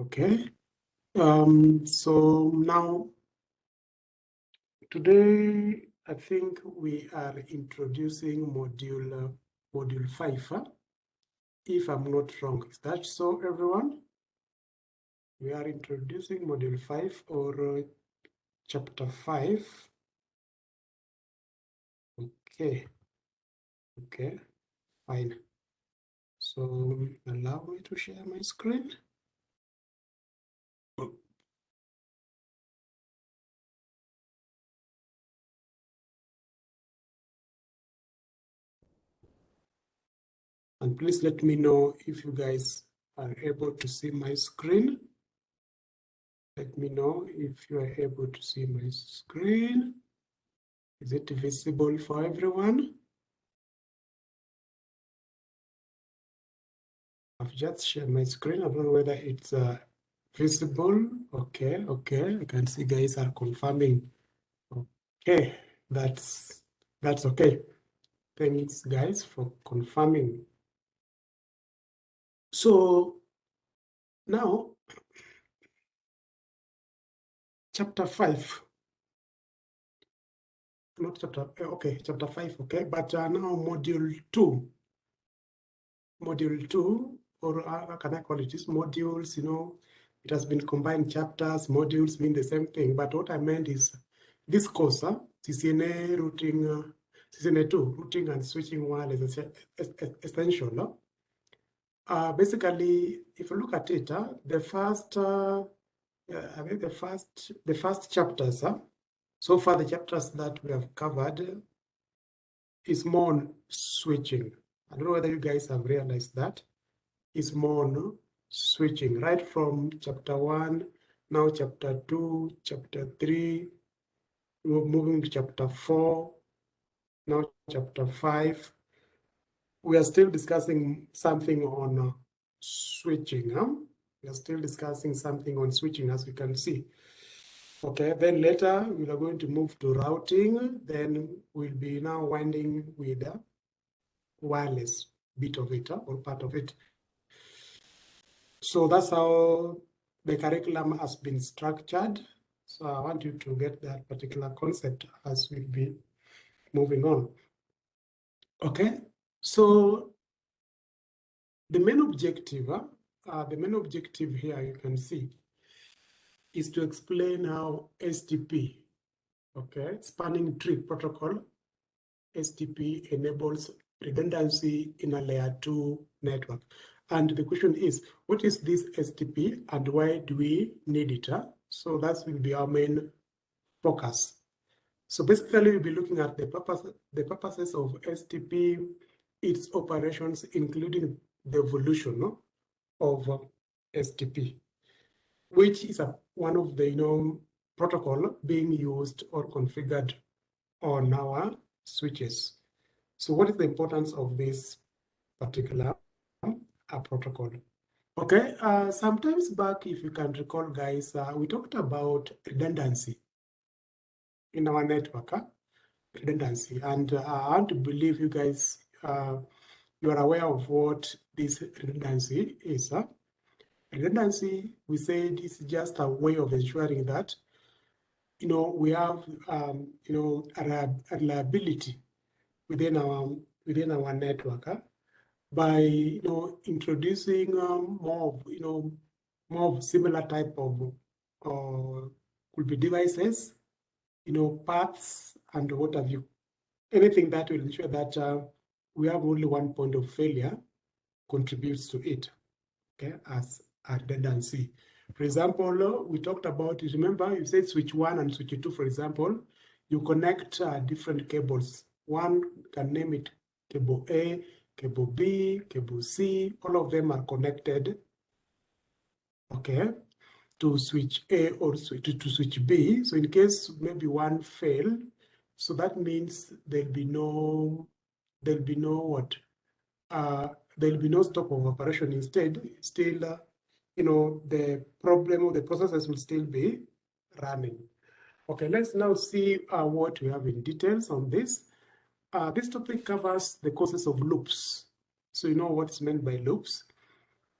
Okay. Um, so now, today, I think we are introducing module, uh, module five, huh? if I'm not wrong. Is that so, everyone? We are introducing module five or uh, chapter five. Okay. Okay, fine. So allow me to share my screen. And please let me know if you guys are able to see my screen. Let me know if you are able to see my screen. Is it visible for everyone? I've just shared my screen. I don't know whether it's uh, visible. Okay, okay. I can see guys are confirming. Okay, that's that's okay. Thanks guys for confirming. So now, chapter five, not chapter, eh, okay, chapter five, okay, but uh, now module two. Module two, or uh, can I call it just modules, you know, it has been combined chapters, modules mean the same thing, but what I meant is this course, uh, CCNA routing, uh, CCNA 2, routing and switching wireless essential. No? Uh, basically, if you look at it, uh, the first, uh, I mean, the first, the first chapters, uh, so far the chapters that we have covered is more on switching. I don't know whether you guys have realized that. It's more on switching, right from chapter one, now chapter two, chapter three, we're moving to chapter four, now chapter five, we are still discussing something on uh, switching. Huh? We are still discussing something on switching, as you can see. Okay, then later we are going to move to routing. Then we'll be now winding with the wireless bit of it or part of it. So that's how the curriculum has been structured. So I want you to get that particular concept as we'll be moving on. Okay, so the main objective, uh, the main objective here you can see is to explain how STP, okay, spanning tree protocol, STP enables redundancy in a layer two network. And the question is, what is this STP and why do we need it? Huh? So that will be our main focus. So basically, we'll be looking at the purpose, the purposes of STP, its operations, including the evolution of uh, STP, which is a, one of the you know protocol being used or configured on our switches. So what is the importance of this particular uh, protocol? Okay, uh, sometimes back, if you can recall, guys, uh, we talked about redundancy in our network, huh? redundancy. And uh, I want to believe you guys uh, you are aware of what this redundancy is. Huh? Redundancy, we said, is just a way of ensuring that, you know, we have, um, you know, a, reliability within our within our network huh? by, you know, introducing um, more, of, you know, more of similar type of, uh, could be devices, you know, paths and what have you. Anything that will ensure that uh, we have only one point of failure contributes to it, okay, as a redundancy. For example, we talked about, it. remember, you said switch one and switch two, for example, you connect uh, different cables. One can name it cable A, cable B, cable C, all of them are connected, okay, to switch A or switch to switch B. So in case maybe one fail, so that means there'll be no there'll be no what uh, there'll be no stop of operation. Instead, still, uh, you know, the problem of the processes will still be running. Okay, let's now see uh, what we have in details on this. Uh, this topic covers the causes of loops. So you know what's meant by loops.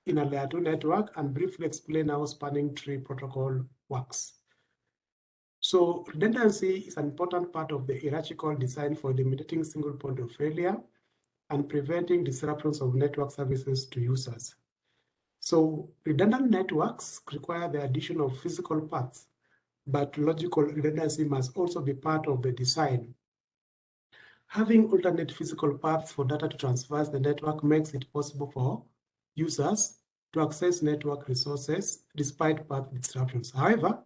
in a layer 2 network and briefly explain how spanning tree protocol works. So redundancy is an important part of the hierarchical design for eliminating single point of failure and preventing disruptions of network services to users. So redundant networks require the addition of physical paths, but logical redundancy must also be part of the design. Having alternate physical paths for data to traverse the network makes it possible for users to access network resources despite path disruptions. However,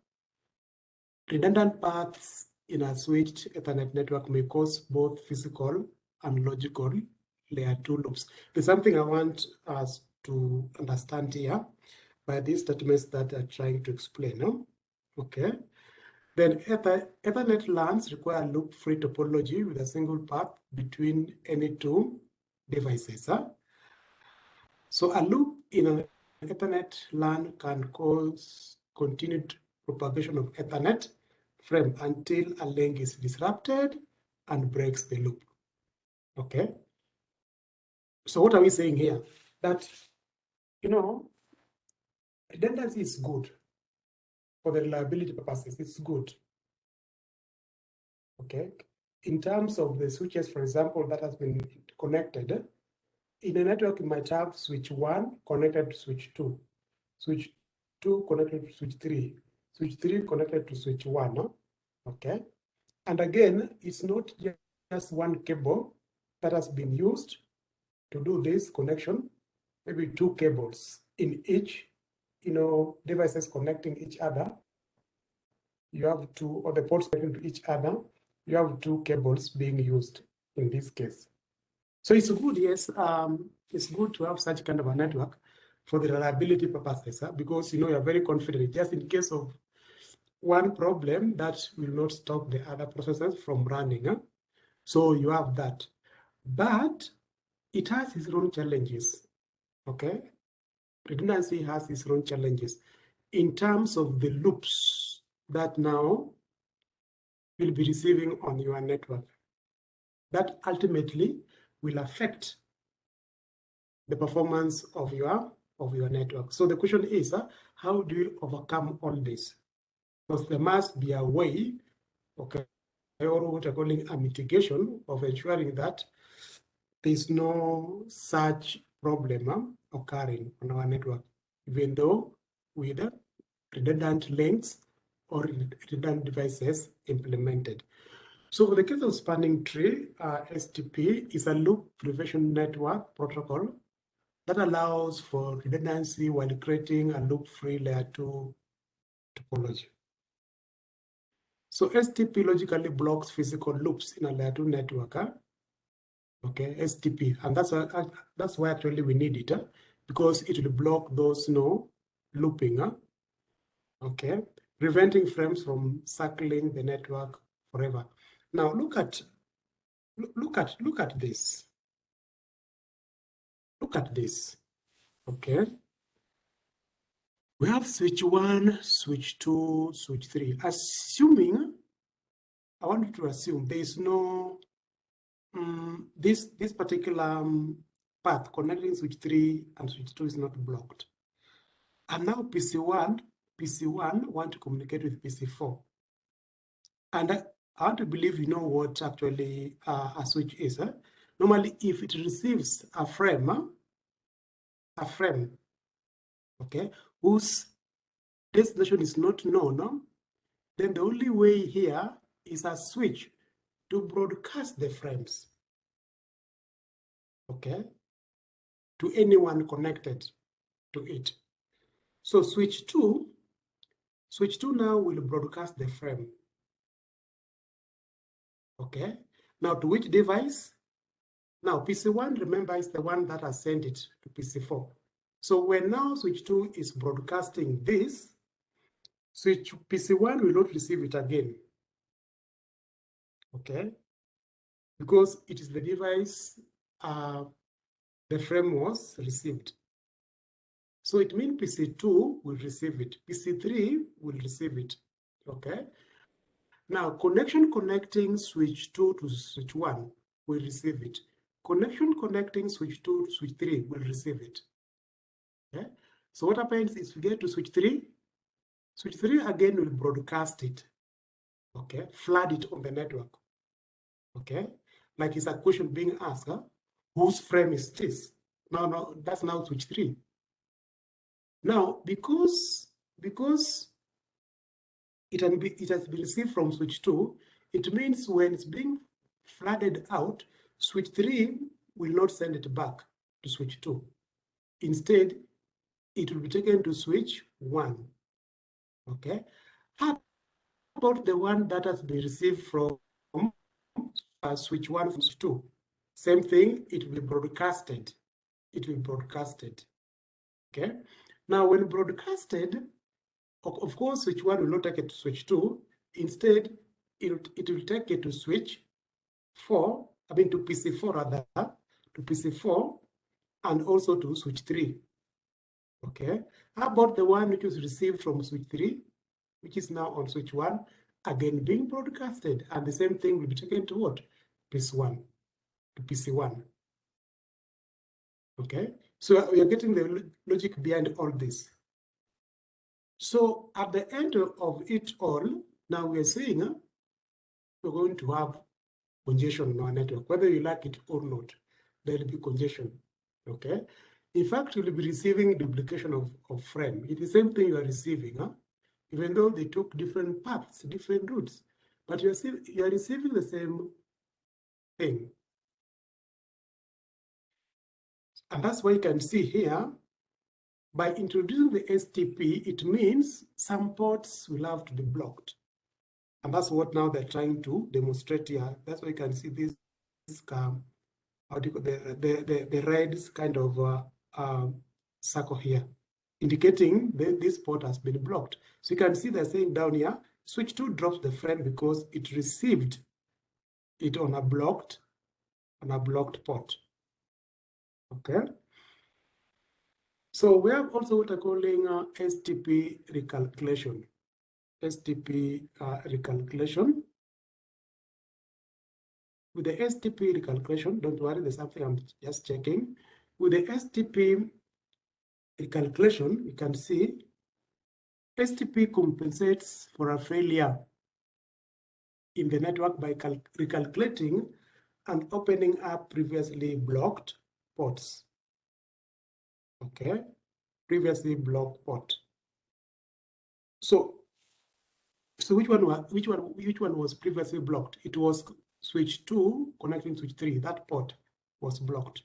redundant paths in a switched Ethernet network may cause both physical and logical layer two loops. There's something I want us to understand here by these statements that are trying to explain. No? Okay. Then Ether, Ethernet LANs require loop-free topology with a single path between any two devices. Huh? So a loop in an Ethernet LAN can cause continued propagation of Ethernet frame until a link is disrupted and breaks the loop. Okay. So what are we saying here? That, you know, redundancy is good for the reliability purposes. It's good. Okay. In terms of the switches, for example, that has been connected, in a network, you might have switch one connected to switch two, switch two connected to switch three, switch three connected to switch one. Okay. And again, it's not just one cable that has been used to do this connection, maybe two cables in each, you know, devices connecting each other. You have two, or the ports connecting to each other. You have two cables being used in this case. So it's good, yes, um, it's good to have such kind of a network for the reliability purposes, huh? because you know you're very confident just in case of one problem that will not stop the other processes from running. Huh? So you have that. But it has its own challenges. Okay. Redundancy has its own challenges in terms of the loops that now will be receiving on your network. That ultimately will affect the performance of your of your network. So the question is, uh, how do you overcome all this? Because there must be a way, okay, or what we're calling a mitigation of ensuring that there's no such problem uh, occurring on our network, even though with redundant links or redundant devices implemented. So for the case of spanning tree, uh, STP is a loop prevention network protocol that allows for redundancy while creating a loop-free layer 2 topology. So STP logically blocks physical loops in a layer 2 network. Huh? okay, STP. And that's, uh, that's why actually we need it, uh, because it will block those you know, looping, uh, okay, preventing frames from circling the network forever. Now look at, look at, look at this. Look at this, okay. We have switch one, switch two, switch three. Assuming, I want you to assume there is no um, this this particular um, path connecting switch 3 and switch 2 is not blocked. And now PC1, PC1 want to communicate with PC4. And I, I want to believe you know what actually uh, a switch is. Normally, if it receives a frame, a frame, okay, whose destination is not known, then the only way here is a switch to broadcast the frames, okay, to anyone connected to it. So switch 2, switch 2 now will broadcast the frame, okay. Now to which device? Now PC1, remember, is the one that has sent it to PC4. So when now switch 2 is broadcasting this, switch PC1 will not receive it again okay? Because it is the device uh, the frame was received. So it means PC2 will receive it, PC3 will receive it, okay? Now, connection connecting switch 2 to switch 1 will receive it. Connection connecting switch 2 to switch 3 will receive it. Okay. So what happens is we get to switch three. Switch three again will broadcast it. Okay, flood it on the network. Okay, like it's a question being asked, huh? whose frame is this? No, no, that's now switch three. Now, because because it, can be, it has been received from switch two, it means when it's being flooded out, switch three will not send it back to switch two. Instead, it will be taken to switch one. Okay. How about the one that has been received from switch one switch two? Same thing, it will be broadcasted. It will be broadcasted. Okay. Now, when broadcasted, of course, switch one will not take it to switch two. Instead, it, it will take it to switch four, I mean to PC4 rather, to PC4, and also to switch three. Okay. How about the one which was received from switch three, which is now on switch one, again being broadcasted, and the same thing will be taken to what? PC1, to PC1. Okay. So we are getting the logic behind all this. So at the end of it all, now we are saying uh, we're going to have congestion on our network, whether you like it or not, there will be congestion. Okay. In fact, you'll be receiving duplication of, of frame. It's the same thing you are receiving, huh? Even though they took different paths, different routes, but you're, you're receiving the same thing. And that's why you can see here, by introducing the STP, it means some ports will have to be blocked. And that's what now they're trying to demonstrate here. That's why you can see this, this um, how do you call the, the, the, the red kind of uh, uh, circle here, indicating that this port has been blocked. So you can see they're saying down here, switch 2 drops the frame because it received it on a blocked, on a blocked port. Okay. So we have also what I'm calling uh, STP recalculation. STP uh, recalculation. With the STP recalculation, don't worry, there's something I'm just checking. With the STP calculation, you can see STP compensates for a failure in the network by recalculating and opening up previously blocked ports. Okay, previously blocked port. So, so which one was which one which one was previously blocked? It was switch two connecting switch three. That port was blocked.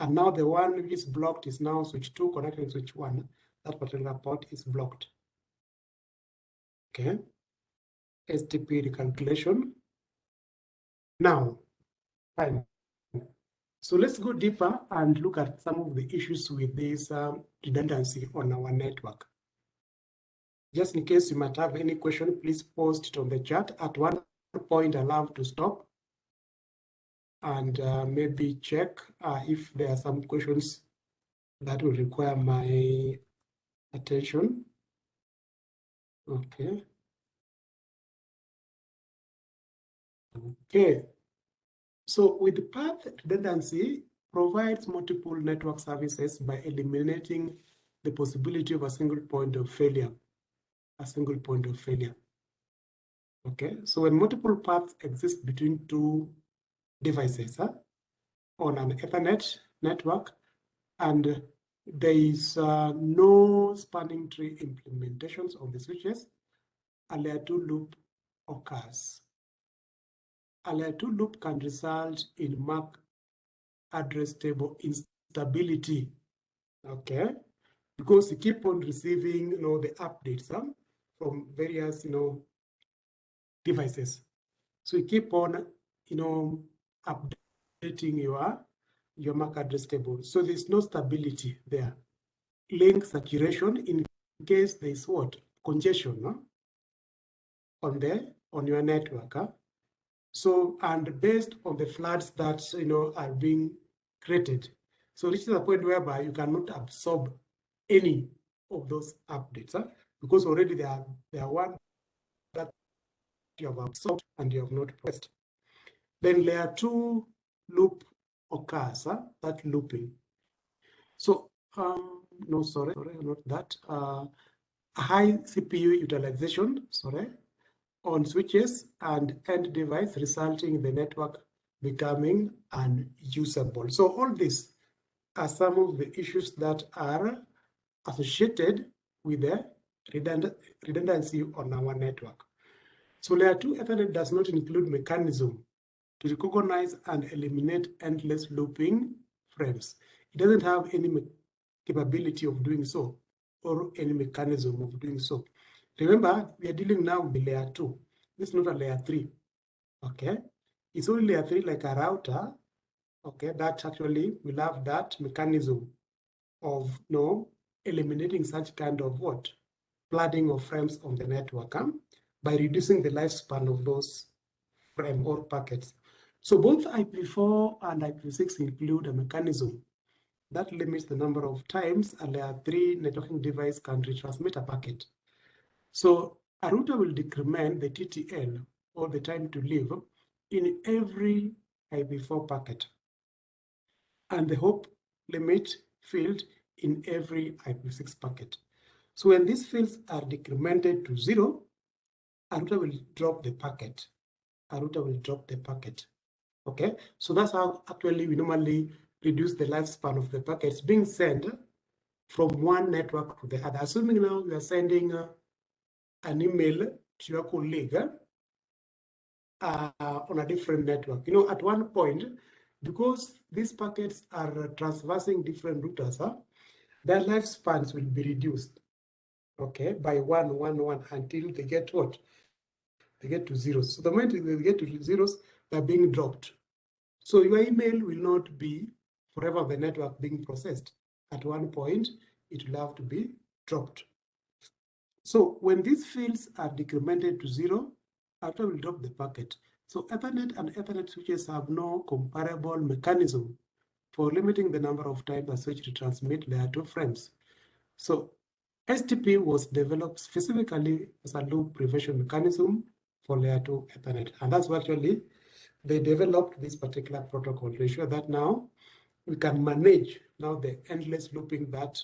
And now the one which is blocked is now switch 2 connecting switch 1. That particular port is blocked. Okay. STP recalculation. Now, fine. So let's go deeper and look at some of the issues with this um, redundancy on our network. Just in case you might have any question, please post it on the chat. At one point, allow to stop and uh, maybe check uh, if there are some questions that will require my attention. Okay. Okay. So with path redundancy provides multiple network services by eliminating the possibility of a single point of failure, a single point of failure. Okay, so when multiple paths exist between two devices huh, on an Ethernet network, and there is uh, no spanning tree implementations on the switches. A layer 2 loop occurs. A layer 2 loop can result in MAC address table instability. Okay, because you keep on receiving, you know, the updates huh, from various, you know, devices. So you keep on, you know, updating your, your MAC address table. So there's no stability there. Link saturation in case there's what? Congestion no? on the on your network. Huh? So and based on the floods that you know are being created. So this is a point whereby you cannot absorb any of those updates huh? because already there are there are one that you have absorbed and you have not pressed. Then layer two loop occurs, huh? that looping. So um, no, sorry, sorry, not that. Uh, high CPU utilization, sorry, on switches and end device, resulting in the network becoming unusable. So all these are some of the issues that are associated with the redundancy on our network. So layer 2 Ethernet does not include mechanism to recognize and eliminate endless looping frames. It doesn't have any capability of doing so or any mechanism of doing so. Remember, we are dealing now with layer 2. This is not a layer 3. Okay? It's only layer 3 like a router, okay, that actually will have that mechanism of you no know, eliminating such kind of what? Flooding of frames on the network huh? by reducing the lifespan of those frame or packets. So both IPv4 and IPv6 include a mechanism that limits the number of times a layer 3 networking device can retransmit a packet. So a router will decrement the TTL or the time to live in every IPv4 packet and the hop limit field in every IPv6 packet. So when these fields are decremented to zero, a router will drop the packet. A router will drop the packet. Okay, so that's how actually we normally reduce the lifespan of the packets being sent from one network to the other. Assuming now you are sending uh, an email to your colleague uh, on a different network. You know, at one point, because these packets are traversing different routers, huh, their lifespans will be reduced, okay, by one, one, one until they get what? They get to zeros. So the moment they get to zeros, they're being dropped. So your email will not be forever the network being processed. At one point, it will have to be dropped. So when these fields are decremented to zero, after will drop the packet. So Ethernet and Ethernet switches have no comparable mechanism for limiting the number of times a switch retransmit layer 2 frames. So STP was developed specifically as a loop prevention mechanism for layer 2 Ethernet. And that's what actually they developed this particular protocol to ensure that now we can manage now the endless looping that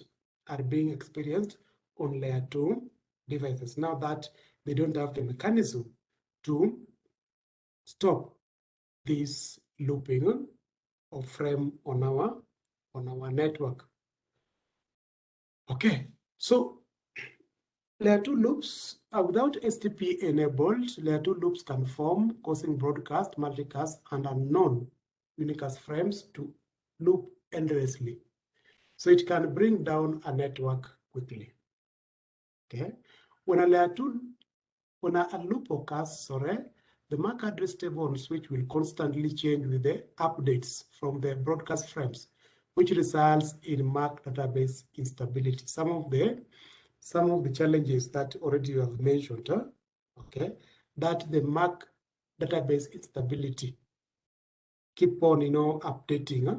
are being experienced on layer 2 devices. Now that they don't have the mechanism to stop this looping of frame on our on our network. Okay, so layer 2 loops uh, without STP enabled, layer 2 loops can form, causing broadcast, multicast, and unknown unicast frames to loop endlessly. So it can bring down a network quickly. Okay, when a layer 2 when a, a loop occurs, sorry, the MAC address table on switch will constantly change with the updates from the broadcast frames, which results in MAC database instability. Some of the some of the challenges that already you have mentioned, huh? okay, that the MAC database instability keep on, you know, updating. Huh?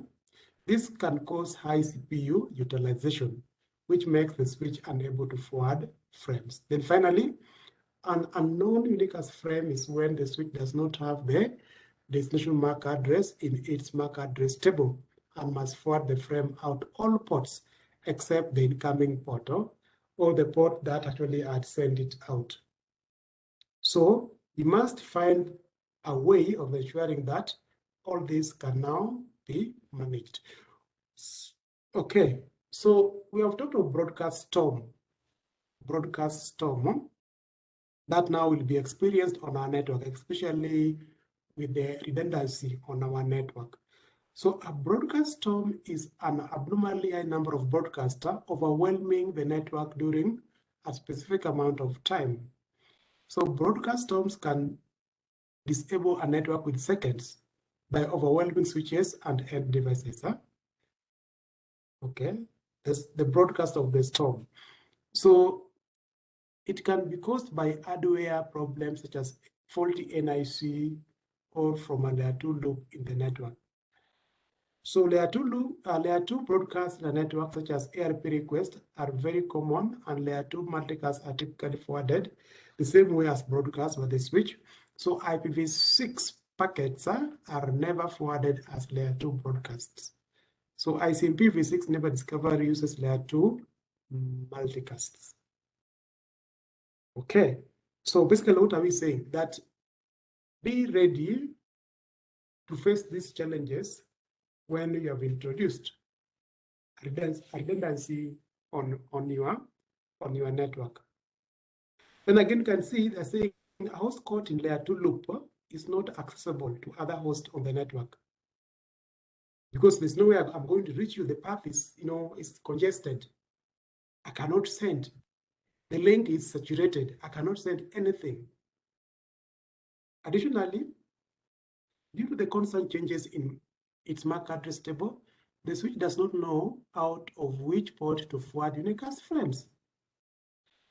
This can cause high CPU utilization, which makes the switch unable to forward frames. Then finally, an unknown unicast frame is when the switch does not have the destination MAC address in its MAC address table and must forward the frame out all ports except the incoming port or the port that actually had sent it out. So you must find a way of ensuring that all this can now be managed. Okay, so we have talked of broadcast storm. Broadcast storm that now will be experienced on our network, especially with the redundancy on our network. So a broadcast storm is an abnormally high number of broadcasts overwhelming the network during a specific amount of time. So broadcast storms can disable a network with seconds by overwhelming switches and end devices. Huh? Okay, that's the broadcast of the storm. So it can be caused by hardware problems such as faulty NIC or from a 2 loop in the network. So layer 2 uh, layer 2 broadcasts in a network such as ARP requests are very common and layer 2 multicasts are typically forwarded the same way as broadcasts by the switch. So IPv6 packets uh, are never forwarded as layer 2 broadcasts. So ICMP-v6 neighbor discovery uses layer 2 multicasts. Okay, so basically what are we saying? That be ready to face these challenges when you have introduced redundancy on, on, your, on your network. Then again, you can see they're saying a host caught in layer 2 loop is not accessible to other hosts on the network. Because there's no way I'm going to reach you. The path is, you know, is congested. I cannot send. The link is saturated. I cannot send anything. Additionally, due to the constant changes in its MAC address table, the switch does not know out of which port to forward unicast frames.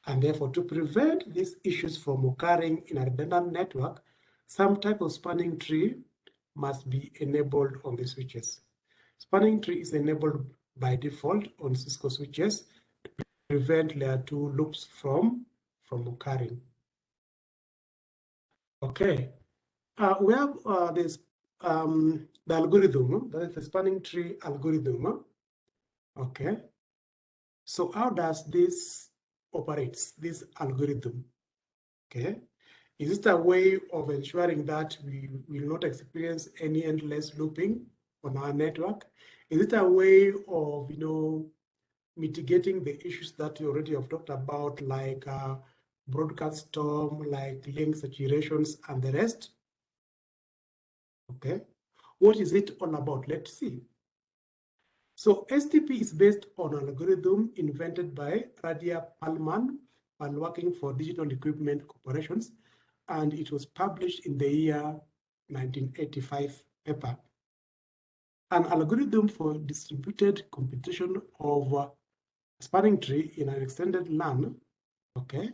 And therefore, to prevent these issues from occurring in a redundant network, some type of spanning tree must be enabled on the switches. Spanning tree is enabled by default on Cisco switches to prevent layer 2 loops from, from occurring. Okay, uh, we have uh, this um, the algorithm, that is the spanning tree algorithm. Okay, so how does this operates, this algorithm? Okay, is it a way of ensuring that we will not experience any endless looping on our network? Is it a way of, you know, mitigating the issues that we already have talked about, like uh, broadcast storm, like link saturations and the rest? Okay, what is it all about? Let's see. So STP is based on an algorithm invented by Radia Perlman while working for Digital Equipment Corporations, and it was published in the year 1985 paper. An algorithm for distributed computation of spanning tree in an extended LAN, okay?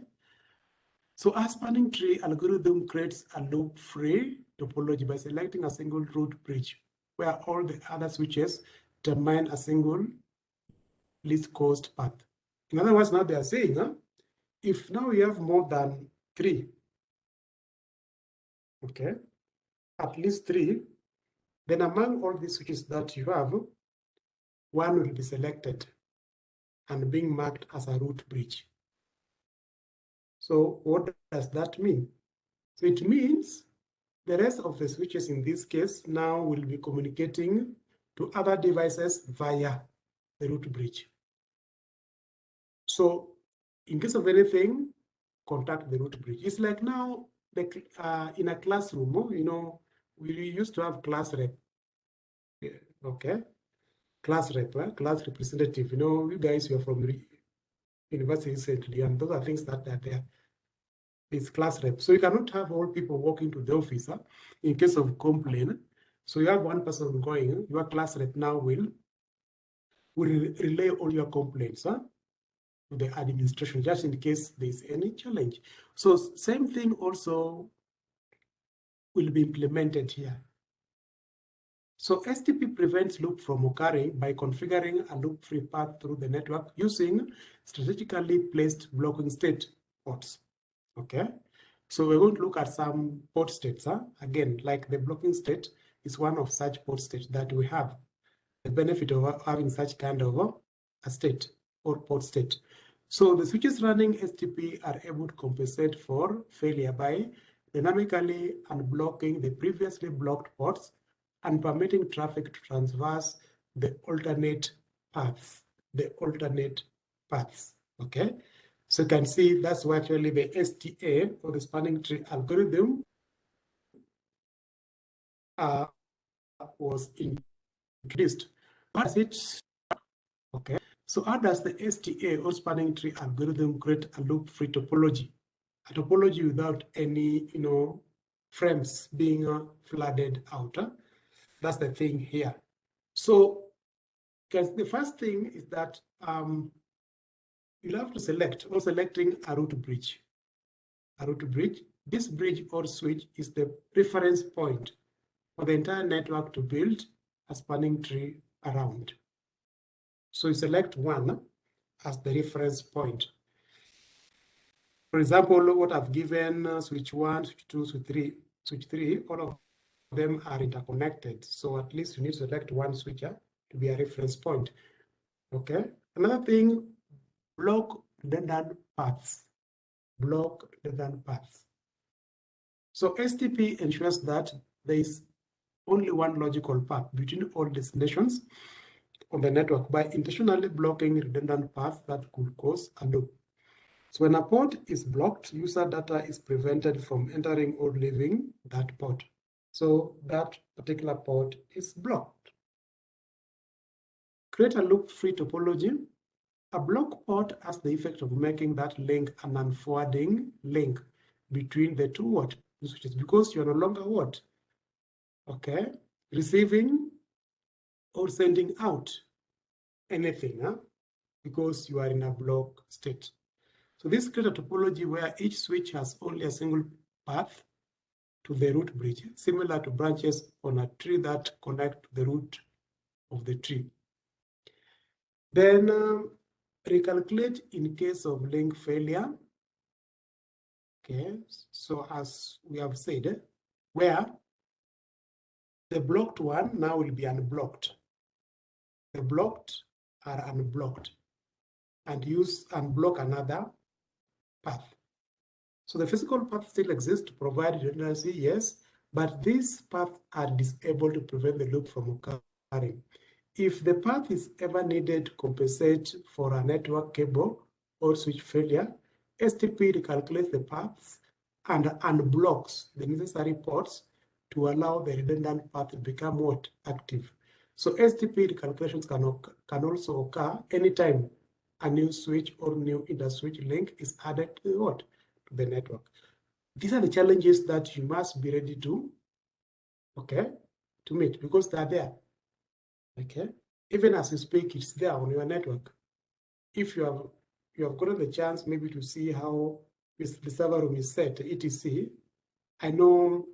So a spanning tree algorithm creates a loop-free topology by selecting a single root bridge where all the other switches determine a single least cost path. In other words, now they are saying, huh, if now you have more than three, okay, at least three, then among all these switches that you have, one will be selected and being marked as a root bridge. So what does that mean? So it means the rest of the switches in this case now will be communicating to other devices via the root bridge. So in case of anything, contact the root bridge. It's like now the, uh, in a classroom, you know, we used to have class rep. Okay, class rep, eh? class representative. You know, you guys were from the university recently, and those are things that are there. It's class rep. So you cannot have all people walking to the office huh? in case of complaint. So you have one person going, your class rep now will, will relay all your complaints huh, to the administration, just in case there's any challenge. So same thing also will be implemented here. So STP prevents loop from occurring by configuring a loop-free path through the network using strategically placed blocking state ports. Okay, so we're going to look at some port states. Huh? Again, like the blocking state, is one of such port states that we have. The benefit of having such kind of a state or port state. So the switches running STP are able to compensate for failure by dynamically unblocking the previously blocked ports and permitting traffic to traverse the alternate paths, the alternate paths, okay? So you can see that's actually the STA or the spanning tree algorithm uh, was introduced. But it okay. So how does the STA or spanning tree algorithm create a loop-free topology? A topology without any, you know, frames being uh, flooded out. Huh? That's the thing here. So, because the first thing is that um, you'll have to select or selecting a root bridge. A root bridge. This bridge or switch is the reference point for the entire network to build a spanning tree around. So you select one as the reference point. For example, what I've given uh, switch one, switch two, switch three, switch three, all of them are interconnected. So at least you need to select one switcher to be a reference point. Okay. Another thing, block redundant paths. Block redundant paths. So STP ensures that there is only one logical path between all destinations on the network by intentionally blocking redundant paths that could cause a loop. So when a port is blocked, user data is prevented from entering or leaving that port. So that particular port is blocked. Create a loop-free topology. A block port has the effect of making that link an unforwarding link between the two what switches because you are no longer what okay receiving or sending out anything huh? because you are in a block state. So this creates a topology where each switch has only a single path to the root bridge, similar to branches on a tree that connect to the root of the tree. Then um, recalculate in case of link failure. Okay, so as we have said, where the blocked one now will be unblocked. The blocked are unblocked and use unblock another path. So the physical path still exists to provide redundancy, yes, but these paths are disabled to prevent the loop from occurring. If the path is ever needed to compensate for a network cable or switch failure, STP recalculates the paths and unblocks the necessary ports to allow the redundant path to become what active. So STP recalculations can, can also occur anytime a new switch or new inter-switch link is added to what? To the network. These are the challenges that you must be ready to, okay, to meet because they're there. Okay. Even as you speak, it's there on your network. If you have you have gotten the chance maybe to see how the server room is set, etc. I know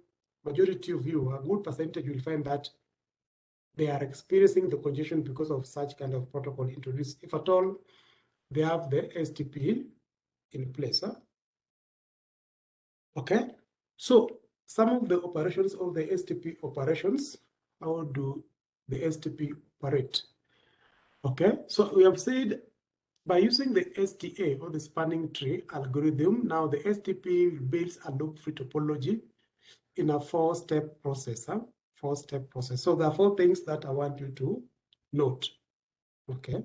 majority of you, a good percentage will find that they are experiencing the congestion because of such kind of protocol introduced. If at all, they have the STP in place. Huh? Okay, so some of the operations of the STP operations, how do the STP operate? Okay, so we have said by using the STA or the spanning tree algorithm, now the STP builds a loop-free topology in a four-step process. Four-step process. So there are four things that I want you to note, okay?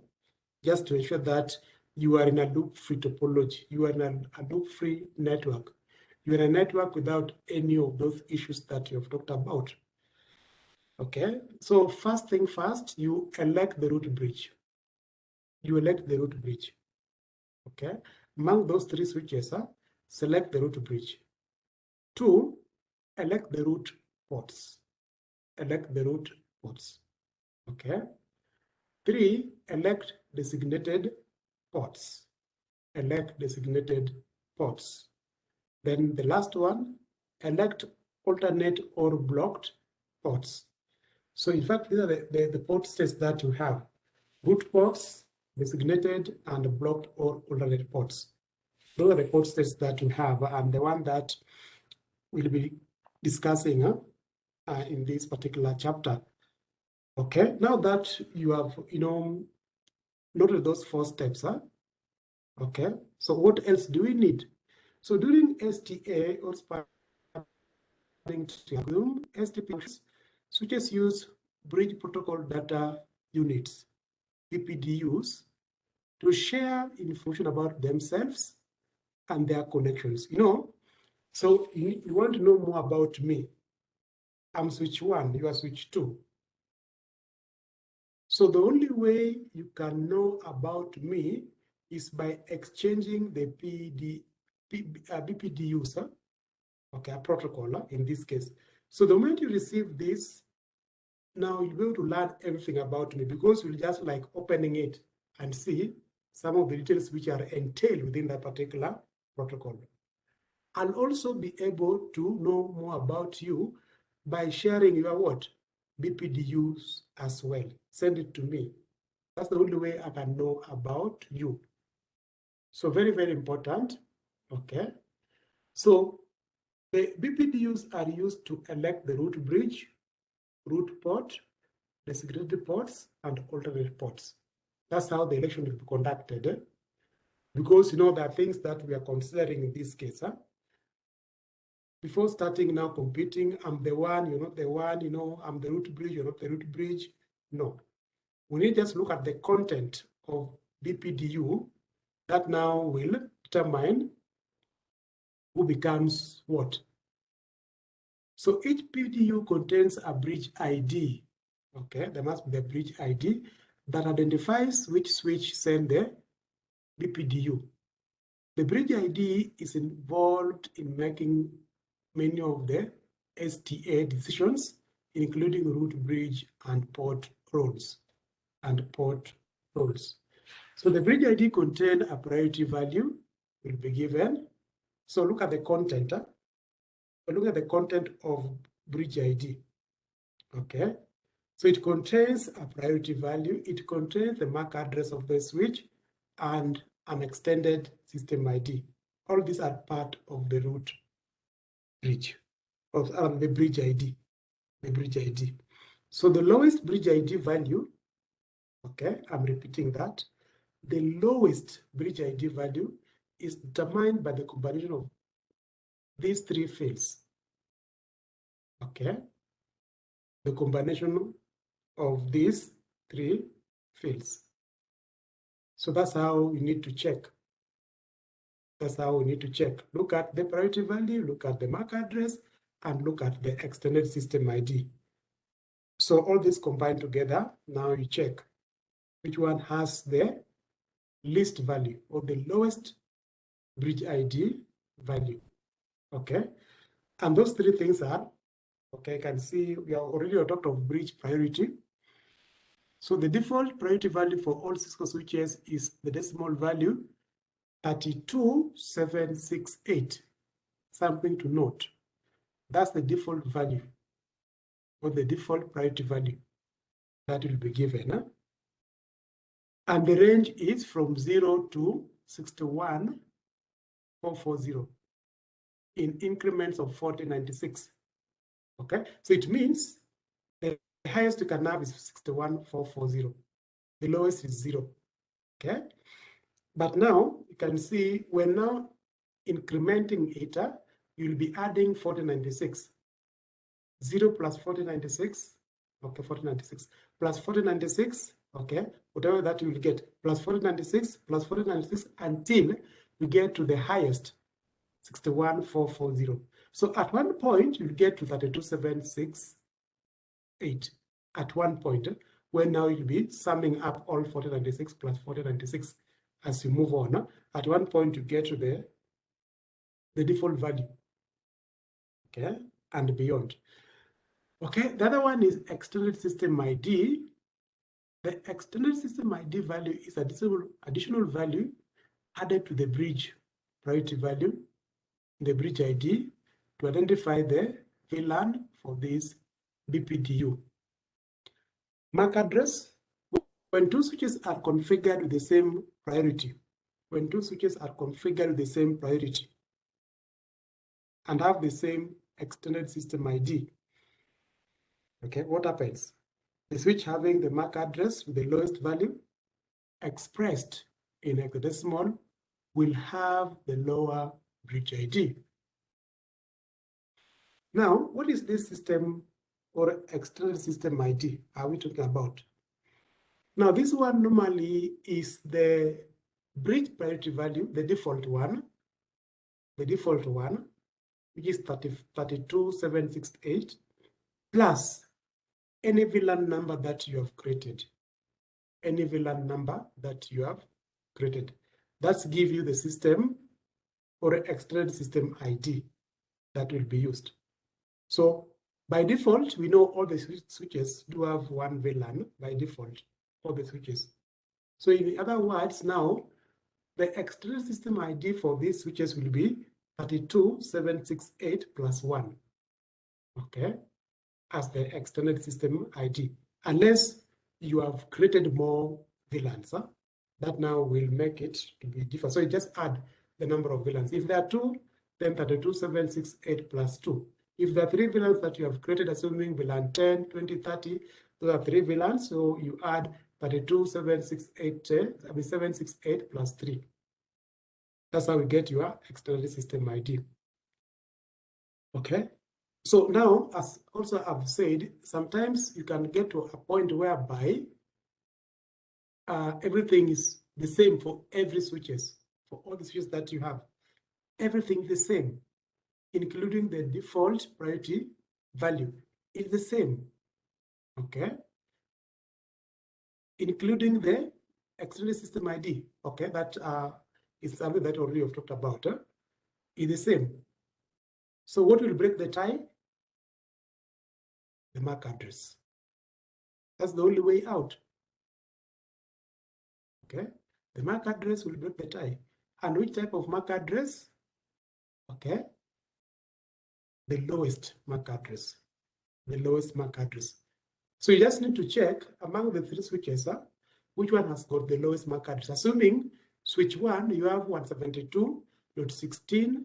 Just to ensure that you are in a loop-free topology. You are in a, a loop-free network. You are a network without any of those issues that you have talked about. Okay, so first thing first, you elect the root bridge. You elect the root bridge. Okay, among those three switches, huh, select the root bridge. Two, elect the root ports elect the root ports. Okay. Three, elect designated ports. Elect designated ports. Then the last one, elect alternate or blocked ports. So in fact, these are the, the, the port states that you have. Root ports, designated and blocked or alternate ports. Those are the port states that you have and the one that we'll be discussing uh, in this particular chapter. Okay, now that you have, you know, noted those four steps, huh? Okay, so what else do we need? So during STA or spanning STP switches use bridge protocol data units, BPDUs, to share information about themselves and their connections. You know, so you, want to know more about me. I'm switch one, you are switch two. So the only way you can know about me is by exchanging the PD, P, uh, BPD okay, a protocol uh, in this case. So the moment you receive this, now you'll be able to learn everything about me because you'll just like opening it and see some of the details which are entailed within that particular protocol. I'll also be able to know more about you by sharing your what? BPDUs as well. Send it to me. That's the only way I can know about you. So very, very important. Okay. So the BPDUs are used to elect the root bridge, root port, designated ports and alternate ports. That's how the election will be conducted. Because you know there are things that we are considering in this case. Huh? Before starting now competing, I'm the one, you're not the one, you know, I'm the root bridge, you're not the root bridge. No. We need just look at the content of BPDU that now will determine who becomes what. So each PDU contains a bridge ID. Okay, there must be a bridge ID that identifies which switch send the BPDU. The bridge ID is involved in making many of the STA decisions, including root bridge and port roles and port roles. So the bridge ID contain a priority value will be given. So look at the content. Huh? Look at the content of bridge ID. Okay. So it contains a priority value. It contains the MAC address of the switch and an extended system ID. All these are part of the root bridge of um, the bridge ID, the bridge ID. So the lowest bridge ID value, okay, I'm repeating that, the lowest bridge ID value is determined by the combination of these three fields. Okay, the combination of these three fields. So that's how we need to check. That's how we need to check. Look at the priority value, look at the MAC address, and look at the extended system ID. So all this combined together, now you check which one has the least value or the lowest bridge ID value. Okay. And those three things are, okay, I can see we are already talked of bridge priority. So the default priority value for all Cisco switches is the decimal value 32768. Something to note. That's the default value or the default priority value that will be given. Huh? And the range is from 0 to 61440 in increments of 4096. Okay, so it means the highest you can have is 61440. The lowest is 0. Okay, but now you can see we're now incrementing. Uh, you'll be adding 4096. 0 plus 4096, okay, 4096 plus 4096 okay, whatever that you will get, plus 4096, plus 4096, until you get to the highest, 61440. So at one point, you'll get to 32768 at one point, when now you'll be summing up all 4096 plus 4096 as you move on. At one point, you get to the, the default value, okay, and beyond. Okay, the other one is extended system ID. The extended system ID value is additional, additional value added to the bridge priority value, the bridge ID, to identify the VLAN for this BPDU. MAC address, when two switches are configured with the same priority, when two switches are configured with the same priority and have the same extended system ID, okay, what happens? the switch having the MAC address with the lowest value expressed in hexadecimal will have the lower bridge ID. Now, what is this system or external system ID are we talking about? Now, this one normally is the bridge priority value, the default one, the default one, which is 30, 32768, plus any VLAN number that you have created, any VLAN number that you have created. That's give you the system or extended system ID that will be used. So by default, we know all the switches do have one VLAN by default, all the switches. So in other words, now the extended system ID for these switches will be 32768 plus one. Okay, as the extended system ID, unless you have created more VLANs. Huh? That now will make it to be different. So you just add the number of VLANs. If there are two, then 32768 plus 2. If there are three VLANs that you have created, assuming VLAN 10, 20, 30, Those are three VLANs. So you add 32768, uh, I mean 768 plus 3. That's how we get your external system ID. Okay. So now, as also I've said, sometimes you can get to a point whereby uh, everything is the same for every switches, for all the switches that you have. Everything the same, including the default priority value is the same. Okay. Including the external system ID. Okay, that uh, is something that already have talked about. Huh? Is the same. So what will break the tie? The MAC address. That's the only way out. Okay, the MAC address will break the tie. And which type of MAC address? Okay, the lowest MAC address, the lowest MAC address. So you just need to check among the three switches, uh, which one has got the lowest MAC address. Assuming switch one, you have 172.16,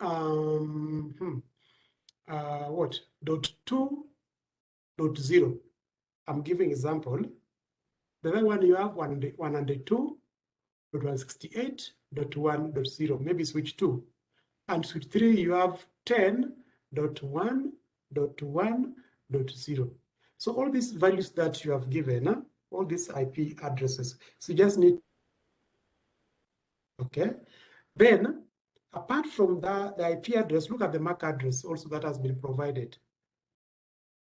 um, hmm, uh, what, dot two, dot zero. I'm giving example. The other one you have 102.168.1.0, maybe switch 2. And switch 3 you have 10.1.1.0. So all these values that you have given, uh, all these IP addresses, so you just need, okay. Then, apart from that, the IP address, look at the MAC address also that has been provided.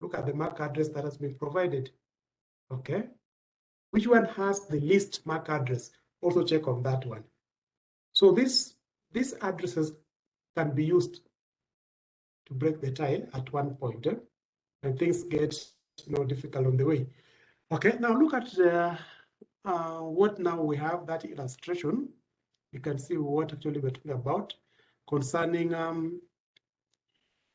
Look at the MAC address that has been provided, okay. Which one has the least MAC address? Also check on that one. So this, these addresses can be used to break the tie at one point eh? and things get you know, difficult on the way. Okay, now look at uh, uh, what now we have that illustration. You can see what actually we're talking about concerning um,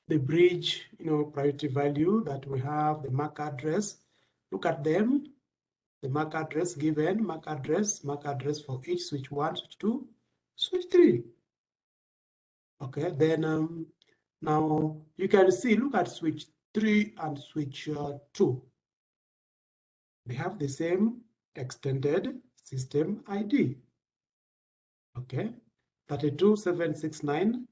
the bridge, you know, priority value that we have, the MAC address. Look at them the MAC address given, MAC address, MAC address for each switch one, switch two, switch three. Okay, then um, now you can see, look at switch three and switch uh, two. They have the same extended system ID. Okay, 32769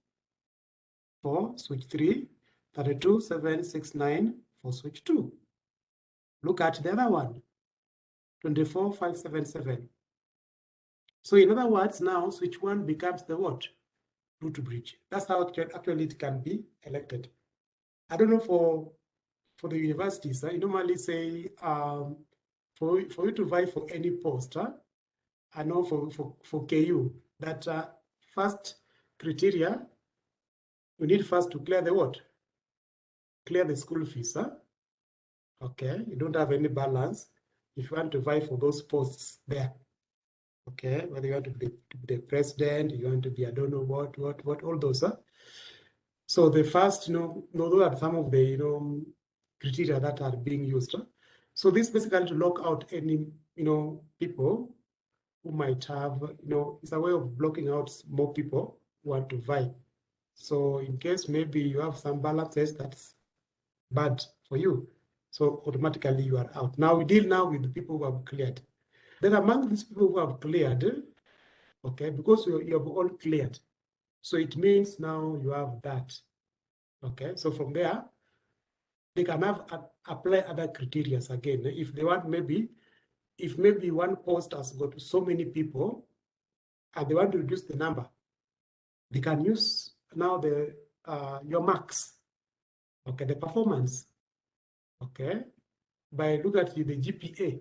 for switch 3, 32769 for switch 2. Look at the other one, 24577. So in other words, now switch one becomes the what? Root bridge. That's how it actually it can be elected. I don't know for for the universities, I normally say um, for, for you to vie for any post, huh? I know for, for, for KU that uh, first criteria, you need first to clear the what? Clear the school fees. Huh? Okay, you don't have any balance if you want to vie for those posts there. Okay, whether you want to be, the president, you want to be, I don't know what, what, what, all those. Huh? So the first, you know, those are some of the, you know, criteria that are being used. So this basically to lock out any, you know, people who might have, you know, it's a way of blocking out more people who want to vie. So in case maybe you have some balances that's bad for you, so automatically you are out. Now we deal now with the people who have cleared. Then among these people who have cleared, okay, because you, you have all cleared, so it means now you have that. Okay, so from there, they can have uh, apply other criteria again. If they want maybe, if maybe one post has got so many people and they want to reduce the number, they can use now the uh, your marks, okay, the performance okay, by look at the GPA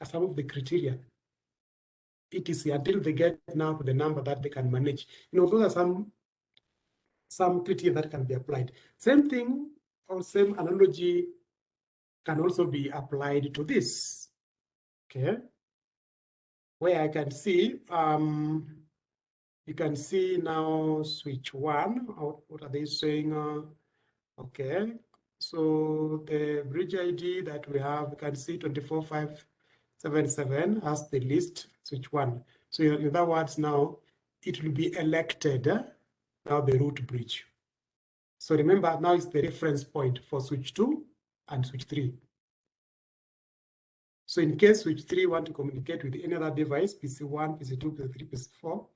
as some of the criteria. It is until they get now the number that they can manage. You know, those are some some criteria that can be applied. Same thing or same analogy can also be applied to this. Okay. Where I can see, um, you can see now switch one, what are they saying? Uh, okay, so the bridge ID that we have, you can see 24577 has the list switch one. So in other words, now it will be elected eh, now the root bridge. So remember now it's the reference point for switch two and switch three. So in case switch 3 want to communicate with any other device, PC1, PC2, PC3, PC4,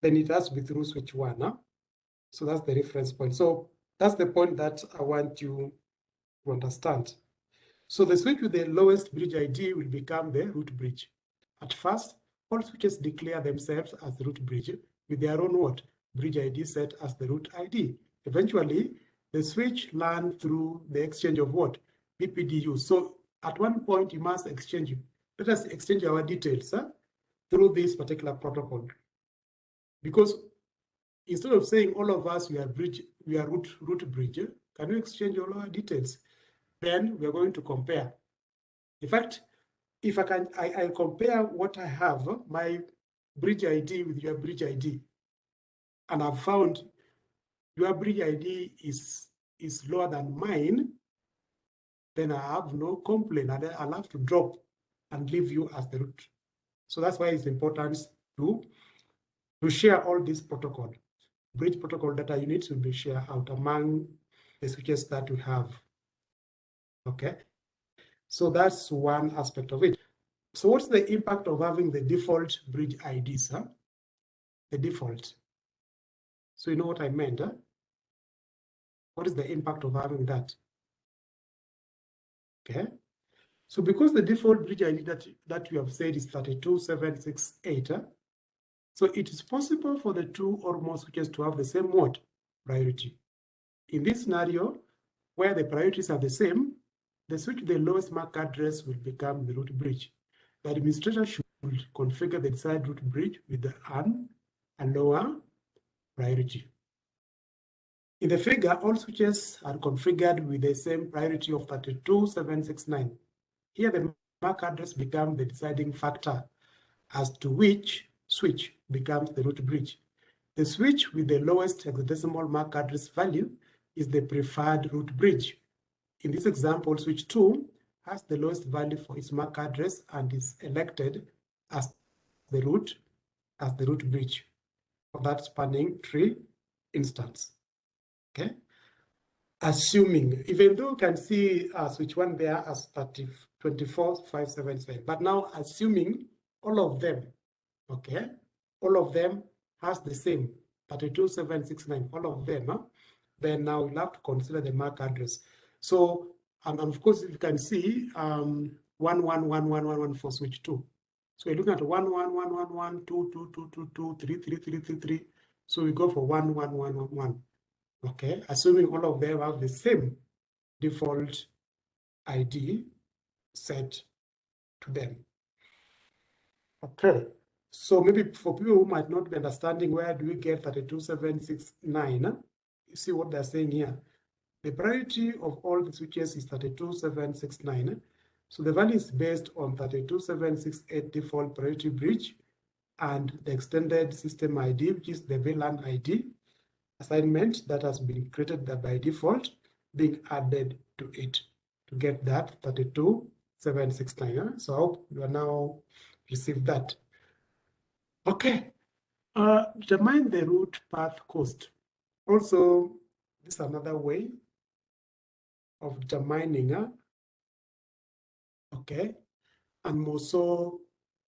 then it has to be through switch 1. Huh? So that's the reference point. So that's the point that I want you to understand. So the switch with the lowest bridge ID will become the root bridge. At first, all switches declare themselves as root bridge with their own what? Bridge ID set as the root ID. Eventually, the switch learn through the exchange of what? BPDU. So at one point, you must exchange, let us exchange our details huh, through this particular protocol. Because instead of saying all of us, we are bridge, we are root, root bridge, can you exchange all our details? Then we're going to compare. In fact, if I can, I, I compare what I have, my bridge ID with your bridge ID, and I've found your bridge ID is, is lower than mine, then I have no complaint. and I'll have to drop and leave you as the root. So that's why it's important to, to share all this protocol. Bridge protocol data units will be shared out among switches that we have. Okay, so that's one aspect of it. So what's the impact of having the default bridge IDs? Huh? The default. So you know what I meant? Huh? What is the impact of having that? Okay. So because the default bridge ID that, that we have said is 32768, huh? so it is possible for the two or more switches to have the same mode Priority. In this scenario, where the priorities are the same, the switch with the lowest MAC address will become the root bridge. The administrator should configure the desired root bridge with the an a lower priority. In the figure, all switches are configured with the same priority of 32769. Here, the MAC address becomes the deciding factor as to which switch becomes the root bridge. The switch with the lowest hexadecimal MAC address value is the preferred root bridge. In this example, switch 2 has the lowest value for its MAC address and is elected as the root as the root bridge for that spanning tree instance. Okay. Assuming, even though you can see uh, switch one there as 30, 24, 577, but now assuming all of them, okay, all of them has the same 32769, all of them, huh? Then now we'll have to consider the MAC address. So, and, of course, you can see um, 111111 for switch two. So we're looking at 111111, 2, 2, 2, 2, 2, 3, 3, 3, 3, 3. So we go for 1111. Okay, assuming all of them have the same default ID set to them. Okay, so maybe for people who might not be understanding where do we get 32769, you see what they're saying here. The priority of all the switches is 32769. So the value is based on 32768 default priority bridge and the extended system ID, which is the VLAN ID assignment that has been created by default being added to it to get that 32769. So I hope you are now received that. Okay, uh, determine the root path cost. Also, this is another way of determining, uh, okay, and also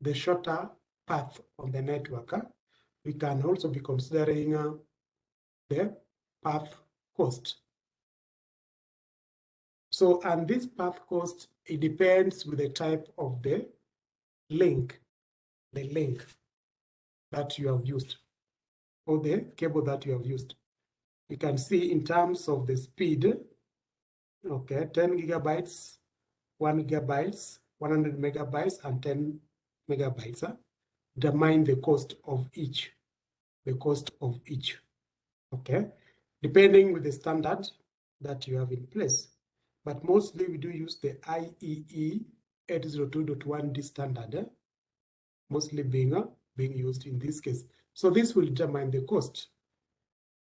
the shorter path on the network. We can also be considering uh, the path cost. So, and this path cost, it depends with the type of the link, the link that you have used, or the cable that you have used. You can see in terms of the speed, okay, 10 gigabytes, 1 gigabytes, 100 megabytes, and 10 megabytes. Huh? Determine the cost of each, the cost of each okay? Depending with the standard that you have in place. But mostly we do use the IEEE 802.1d standard, eh? mostly being, uh, being used in this case. So this will determine the cost.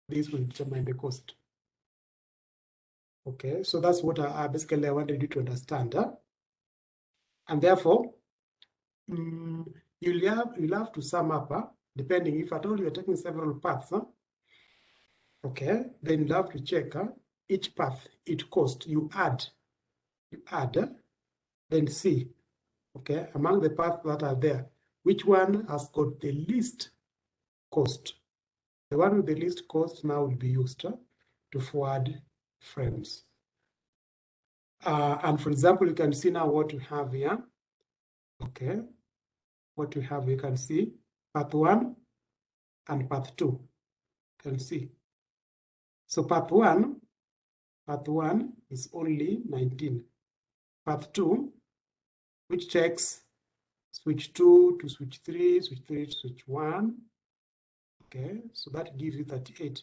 This will determine the cost. Okay, so that's what I, I basically I wanted you to understand. Huh? And therefore, um, you'll have, you'll have to sum up, huh? depending if at all you're taking several paths, huh? Okay, then you have to check each path, each cost you add, you add, then see. okay, among the paths that are there, which one has got the least cost? The one with the least cost now will be used uh, to forward frames. Uh, and for example, you can see now what you have here. Okay, what you have, you can see path one and path two. You can see. So path one, path one is only 19. Path two, which checks switch two to switch three, switch three to switch one. Okay, so that gives you 38.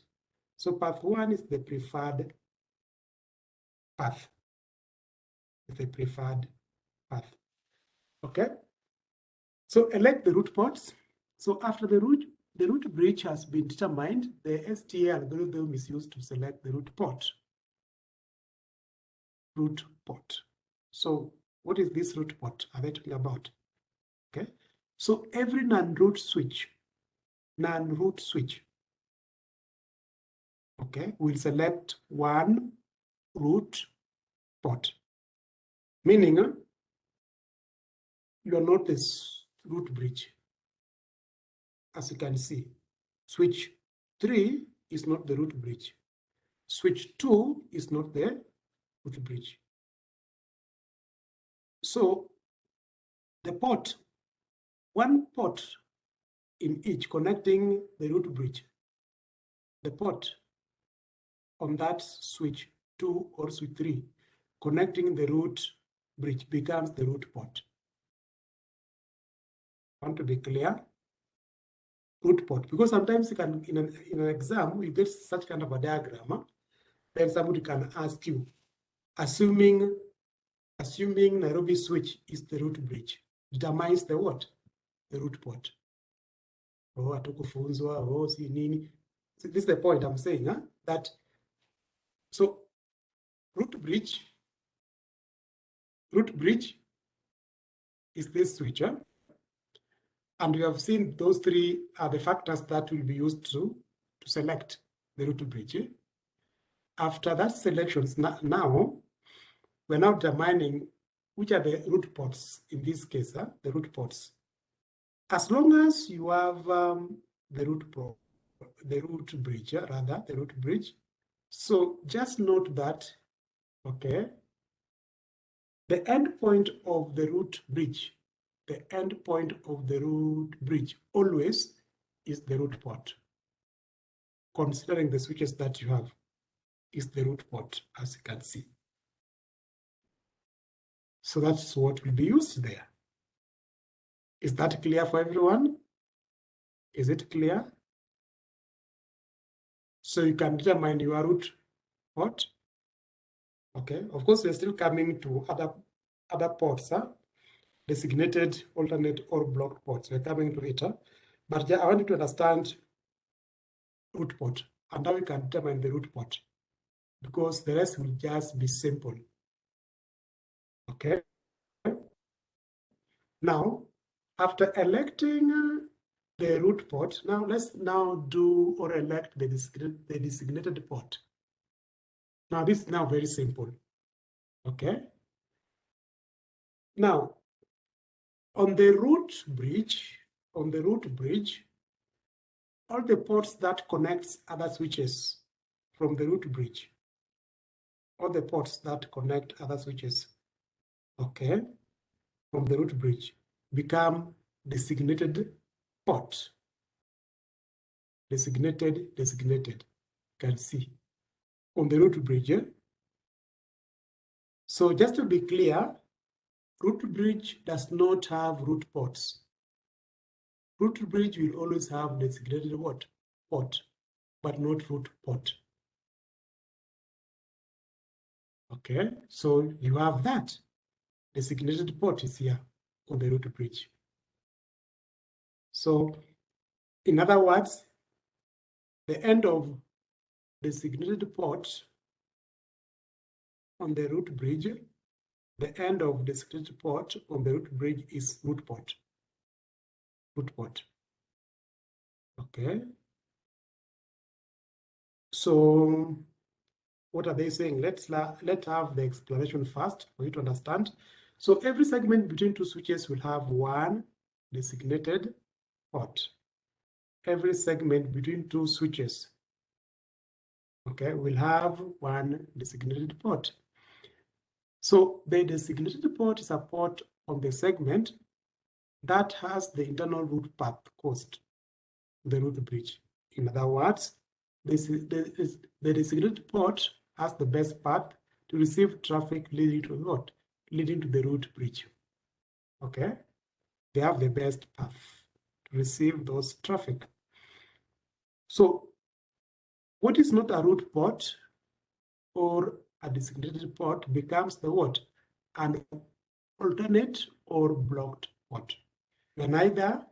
So path one is the preferred path the preferred path. Okay. So elect the root ports. So after the root, the root bridge has been determined, the STA algorithm is used to select the root port. Root port. So what is this root port are they talking about? Okay. So every non-root switch, non-root switch, okay, we'll select one root port meaning uh, you are not this root bridge. As you can see, switch 3 is not the root bridge. Switch 2 is not the root bridge. So the port, one port in each connecting the root bridge, the port on that switch 2 or switch 3 connecting the root bridge becomes the root port. Want to be clear? Root port, because sometimes you can in an, in an exam you get such kind of a diagram. Then somebody can ask you, assuming assuming Nairobi switch is the root bridge, determines the what? The root port. Oh, hatukufunzwa, oh, si nini. So this is the point I'm saying, huh? that so root bridge root bridge is this switcher. And we have seen those three are the factors that will be used to, to select the root bridge. After that selections now we're now determining which are the root ports in this case, uh, the root ports. As long as you have um, the root port, the root bridge, rather the root bridge. So just note that, okay, the endpoint of the root bridge, the endpoint of the root bridge always is the root port. Considering the switches that you have is the root port, as you can see. So that's what will be used there. Is that clear for everyone? Is it clear? So you can determine your root port Okay, of course, we're still coming to other other ports, huh? designated, alternate, or blocked ports. We're coming to it, huh? but I want you to understand root port, and now we can determine the root port because the rest will just be simple. Okay. Now, after electing uh, the root port, now let's now do or elect the designated, the designated port. Now this is now very simple. Okay. Now, on the root bridge, on the root bridge, all the ports that connects other switches from the root bridge, all the ports that connect other switches, okay, from the root bridge become designated port. Designated, designated, you can see on the root bridge. Eh? So just to be clear, root bridge does not have root ports. Root bridge will always have designated what? Port, but not root port. Okay, so you have that. Designated port is here on the root bridge. So in other words, the end of the designated port on the root bridge. The end of the designated port on the root bridge is root port. Root port. Okay. So what are they saying? Let's let's have the explanation first for you to understand. So every segment between two switches will have one designated port. Every segment between two switches, okay, will have one designated port. So the designated port is a port on the segment that has the internal root path cost, the root bridge. In other words, this is, the, the designated port has the best path to receive traffic leading to what? Leading to the root bridge. Okay? They have the best path to receive those traffic. So what is not a root port or a designated port becomes the what? An alternate or blocked port. You're neither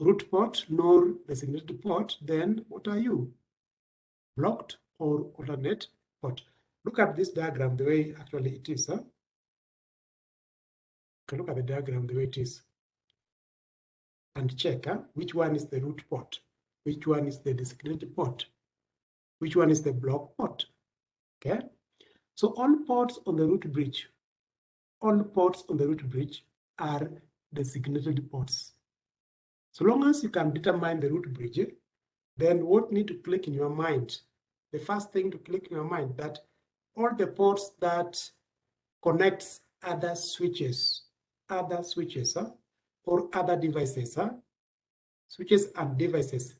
root port nor designated port, then what are you? Blocked or alternate port. Look at this diagram the way actually it is. Huh? Okay, look at the diagram the way it is. And check huh? which one is the root port, which one is the designated port, which one is the block port. Okay, so all ports on the root bridge, all ports on the root bridge are designated ports. So long as you can determine the root bridge, then what need to click in your mind? The first thing to click in your mind that all the ports that connects other switches, other switches, huh? or other devices, huh? switches and devices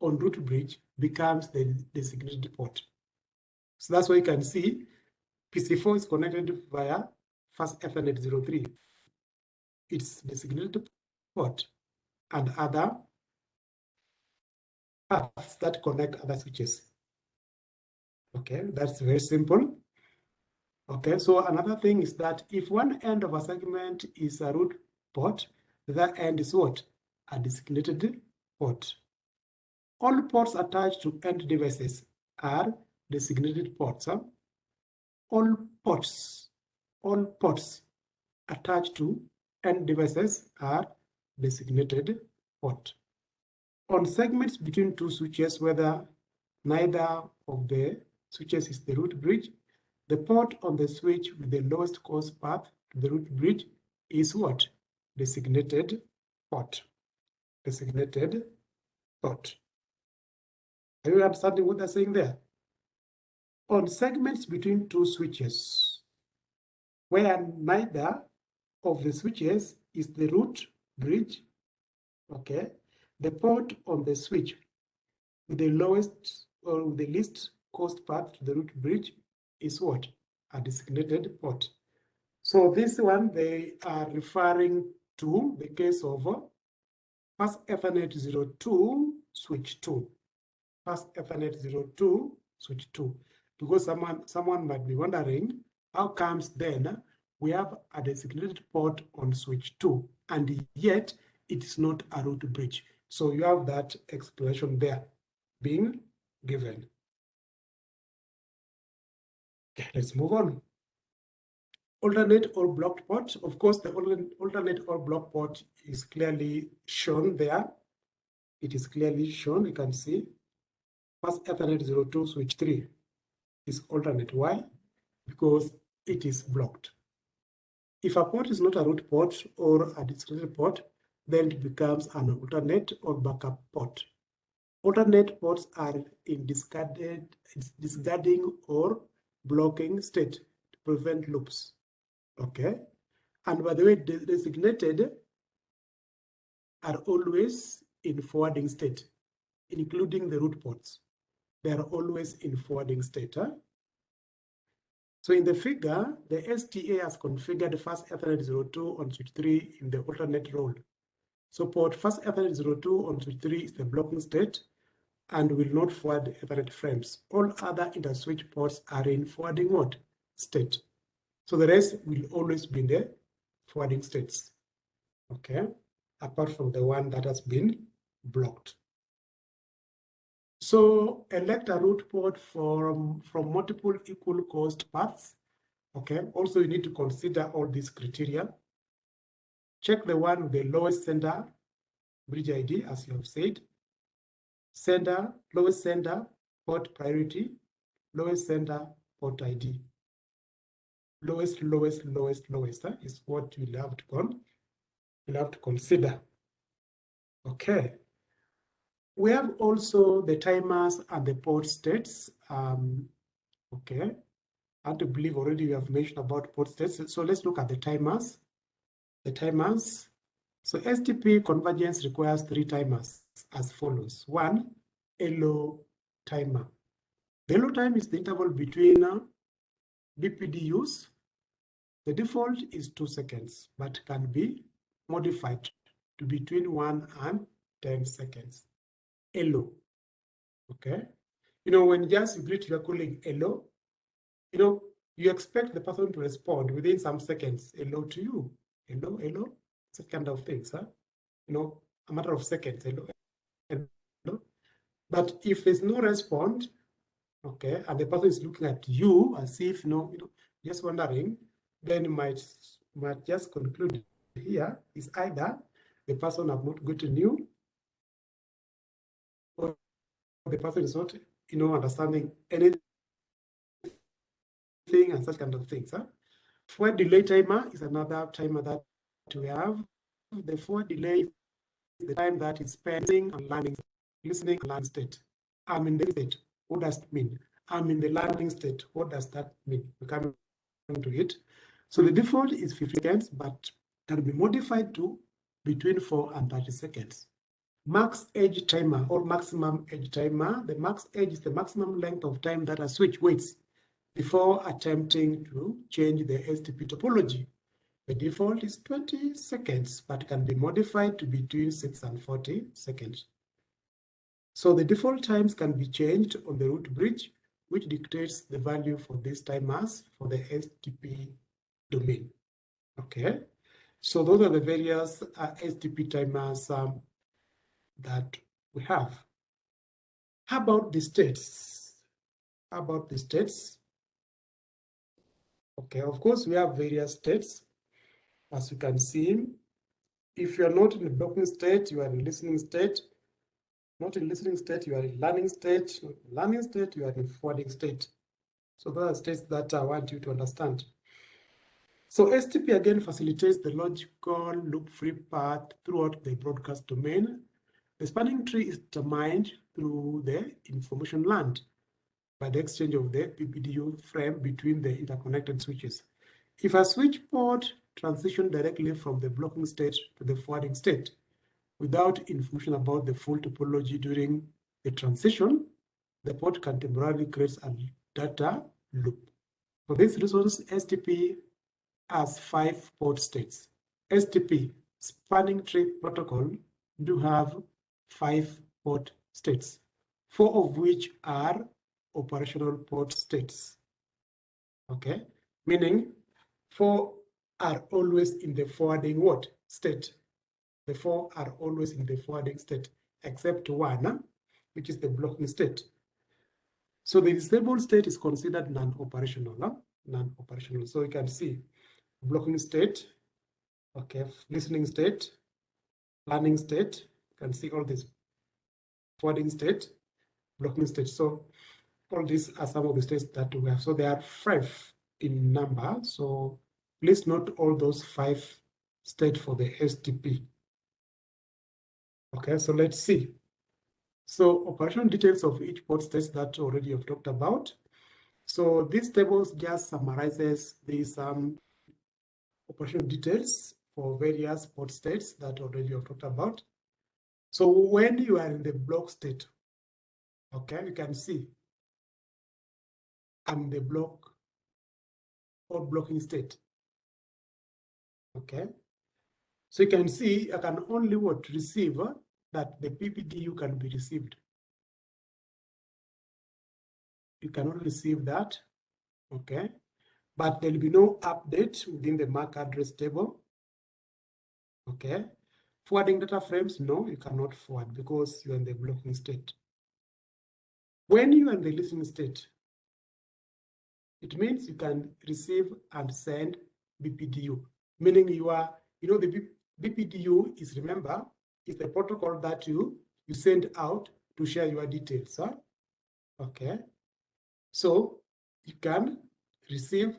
on root bridge becomes the designated port. So that's why you can see PC4 is connected via fast Ethernet 03. It's designated port and other paths that connect other switches. Okay, that's very simple. Okay, so another thing is that if one end of a segment is a root port, the end is what? A designated port. All ports attached to end devices are designated ports. Huh? All ports, all ports attached to end devices are designated port. On segments between two switches, whether neither of the switches is the root bridge, the port on the switch with the lowest cost path to the root bridge is what? Designated port. Designated port. Are you understanding what they're saying there? On segments between two switches, where neither of the switches is the root bridge, okay, the port on the switch with the lowest uh, or the least cost path to the root bridge is what? A designated port. So this one, they are referring to the case of fast Ethernet 02 switch 2. Fast Ethernet 02 switch 2. Because someone, someone might be wondering, how comes then we have a designated port on switch 2 and yet it is not a root bridge. So you have that explanation there being given. Okay, let's move on. Alternate or blocked port. Of course, the alternate or blocked port is clearly shown there. It is clearly shown, you can see. Fast Ethernet 02 switch 3 is alternate. Why? Because it is blocked. If a port is not a root port or a discrete port, then it becomes an alternate or backup port. Alternate ports are in discarded, discarding or blocking state to prevent loops. Okay. And by the way, designated are always in forwarding state, including the root ports. They are always in forwarding state. Huh? So in the figure, the STA has configured fast Ethernet 02 on switch 3 in the alternate role. So port fast Ethernet 02 on switch 3 is the blocking state and will not forward Ethernet frames. All other interswitch ports are in forwarding mode state. So the rest will always be in the forwarding states. Okay, apart from the one that has been blocked. So elect a root port from, from multiple equal cost paths. Okay, also you need to consider all these criteria. Check the one with the lowest sender bridge ID, as you have said. Sender, lowest sender, port priority, lowest sender, port ID. lowest, lowest, lowest, lowest huh, is what you'll have to con you'll have to consider. Okay. We have also the timers and the port states. Um, okay. I to believe already you have mentioned about port states. So let's look at the timers. The timers. So STP convergence requires three timers as follows. One, hello timer. The hello time is the interval between uh, BPDUs. The default is two seconds, but can be modified to between one and 10 seconds. Hello. Okay. You know, when just you greet your colleague hello, you know, you expect the person to respond within some seconds, hello to you. Hello, hello. That kind of things, huh? You know, a matter of seconds, hello, But if there's no response, okay, and the person is looking at you as if, you know, you know, just wondering, then might might just conclude here is either the person have not gotten you or the person is not, you know, understanding anything and such kind of things. Huh? Forward delay timer is another timer that we have. The forward delay the time that is spending and learning, listening and learning state. I'm in the state. What does it mean? I'm in the learning state. What does that mean? We come to it. So the default is 50 seconds, but can be modified to between 4 and 30 seconds. Max age timer or maximum age timer. The max age is the maximum length of time that a switch waits before attempting to change the STP topology. The default is 20 seconds, but can be modified to between 6 and 40 seconds. So the default times can be changed on the root bridge, which dictates the value for these timers for the STP domain. Okay, so those are the various uh, STP timers um, that we have. How about the states? How about the states? Okay, of course, we have various states. As you can see, if you're not in the blocking state, you are in listening state. Not in listening state, you are in learning state. Not in learning state, you are in forwarding state. So those are states that I want you to understand. So STP again facilitates the logical loop-free path throughout the broadcast domain the spanning tree is determined through the information learned by the exchange of the BPDU frame between the interconnected switches. If a switch port transition directly from the blocking state to the forwarding state without information about the full topology during the transition, the port can temporarily create a data loop. For these reasons, STP has five port states. STP, spanning tree protocol, do have five port states, four of which are operational port states. Okay, meaning four are always in the forwarding what state. The four are always in the forwarding state, except one, eh, which is the blocking state. So the disabled state is considered non-operational, huh? non-operational. So you can see blocking state, okay, listening state, planning state, you can see all these forwarding state, blocking state. So all these are some of the states that we have. So there are five in number. So please note all those five states for the STP. Okay, so let's see. So operational details of each port states that already have talked about. So this table just summarizes these um, operational details for various port states that already have talked about. So when you are in the block state, okay, you can see I'm the block or blocking state. Okay. So you can see I can only what receive uh, that the BPDU can be received. You cannot receive that. Okay. But there'll be no update within the MAC address table. Okay. Forwarding data frames, no, you cannot forward because you're in the blocking state. When you are in the listening state, it means you can receive and send BPDU, meaning you are, you know, the BPDU is, remember, is the protocol that you, you send out to share your details. Huh? Okay. So you can receive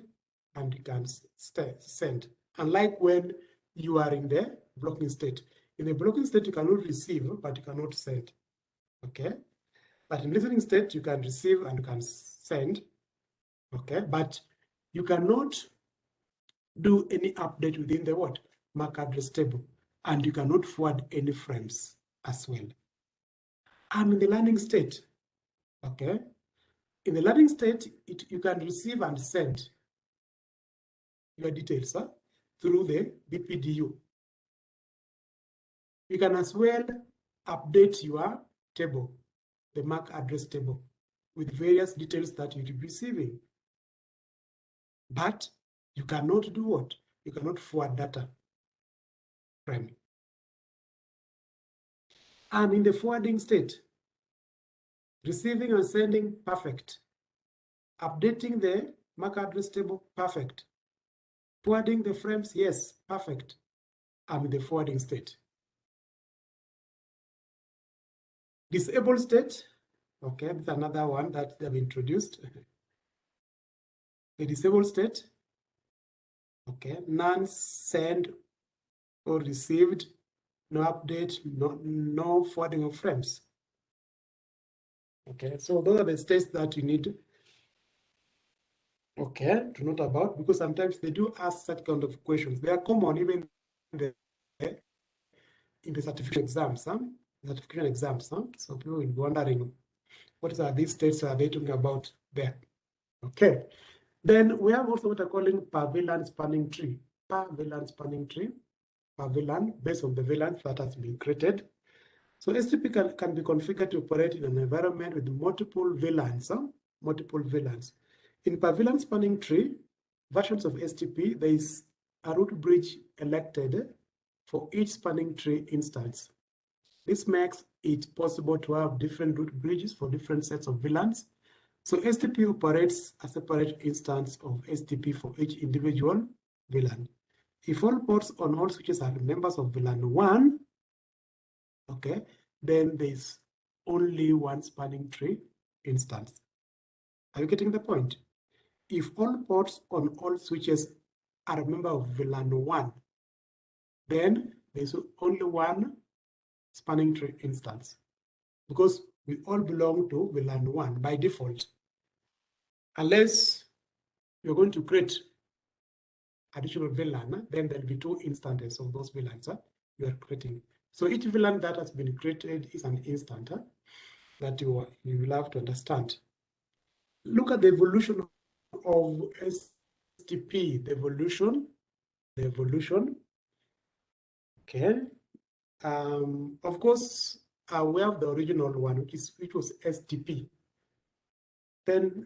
and you can send. Unlike when you are in the blocking state. In the blocking state, you cannot receive, but you cannot send. Okay. But in listening state, you can receive and you can send. Okay. But you cannot do any update within the what? MAC address table. And you cannot forward any frames as well. I'm in the learning state. Okay. In the learning state, it, you can receive and send your details huh, through the BPDU. You can as well update your table, the MAC address table, with various details that you'll be receiving. But you cannot do what? You cannot forward data frame. I'm in the forwarding state. Receiving and sending, perfect. Updating the MAC address table, perfect. Forwarding the frames, yes, perfect. I'm in the forwarding state. Disabled state, okay, that's another one that they've introduced. the disabled state, okay, none sent or received, no update, no, no forwarding of frames. Okay, so those are the states that you need okay to note about because sometimes they do ask that kind of questions. They are common even in the in the certification exams, huh? certification exams. Huh? So people will be wondering what are these states are they talking about there? Okay. Then we have also what are calling per VLAN spanning tree. Per VLAN spanning tree, VLAN based on the VLAN that has been created. So STP can, can be configured to operate in an environment with multiple VLANs, huh? multiple VLANs. In VLAN spanning tree, versions of STP, there is a root bridge elected for each spanning tree instance. This makes it possible to have different root bridges for different sets of VLANs. So STP operates a separate instance of STP for each individual VLAN. If all ports on all switches are members of VLAN 1, okay, then there's only one spanning tree instance. Are you getting the point? If all ports on all switches are a member of VLAN 1, then there's only one spanning tree instance because we all belong to VLAN 1 by default. Unless you're going to create additional VLAN, then there'll be two instances of those VLANs uh, you are creating. So each VLAN that has been created is an instant uh, that you, you will have to understand. Look at the evolution of STP, the evolution, the evolution. Okay. Um, of course, uh, we have the original one, which is which was STP. Then,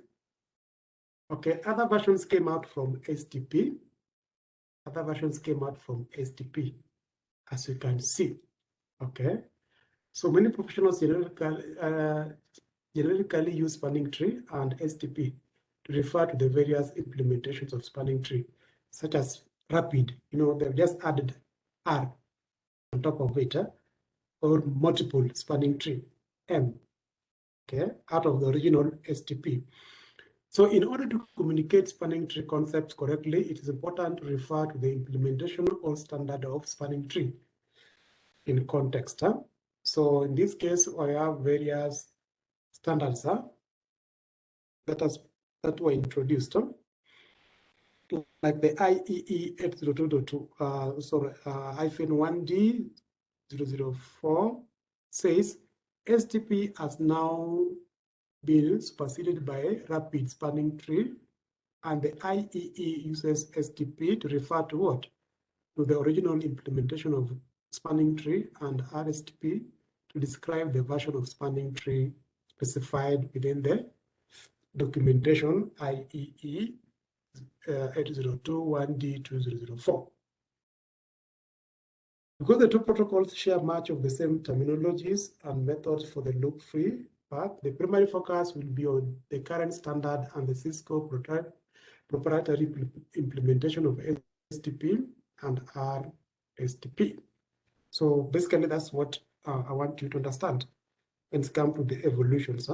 okay, other versions came out from STP. Other versions came out from STP, as you can see. Okay. So many professionals generically, uh, use spanning tree and STP to refer to the various implementations of spanning tree, such as rapid, you know, they've just added R on top of it, or multiple spanning tree, M, okay, out of the original STP. So in order to communicate spanning tree concepts correctly, it is important to refer to the implementation or standard of spanning tree in context. Huh? So in this case, we have various standards huh? that, has, that were introduced. Huh? Like the IEEE 802.2, uh, sorry, uh, hyphen 1D 004 says STP has now been superseded by rapid spanning tree and the IEEE uses STP to refer to what? To the original implementation of spanning tree and RSTP to describe the version of spanning tree specified within the documentation IEEE uh, 802.1D2004. Because the two protocols share much of the same terminologies and methods for the loop-free path, the primary focus will be on the current standard and the Cisco proprietary implementation of STP and RSTP. So basically, that's what uh, I want you to understand it comes to the evolutions.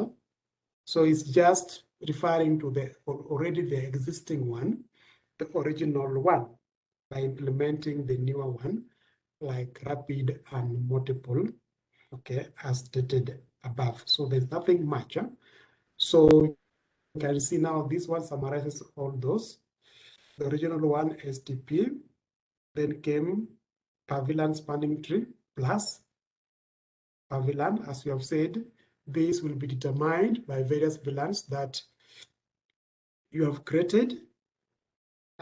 So it's just referring to the already the existing one the original one by implementing the newer one like rapid and multiple, okay, as stated above. So there's nothing much. Huh? So you can see now this one summarizes all those. The original one, STP, then came per VLAN spanning tree plus per VLAN, as we have said, this will be determined by various VLANs that you have created.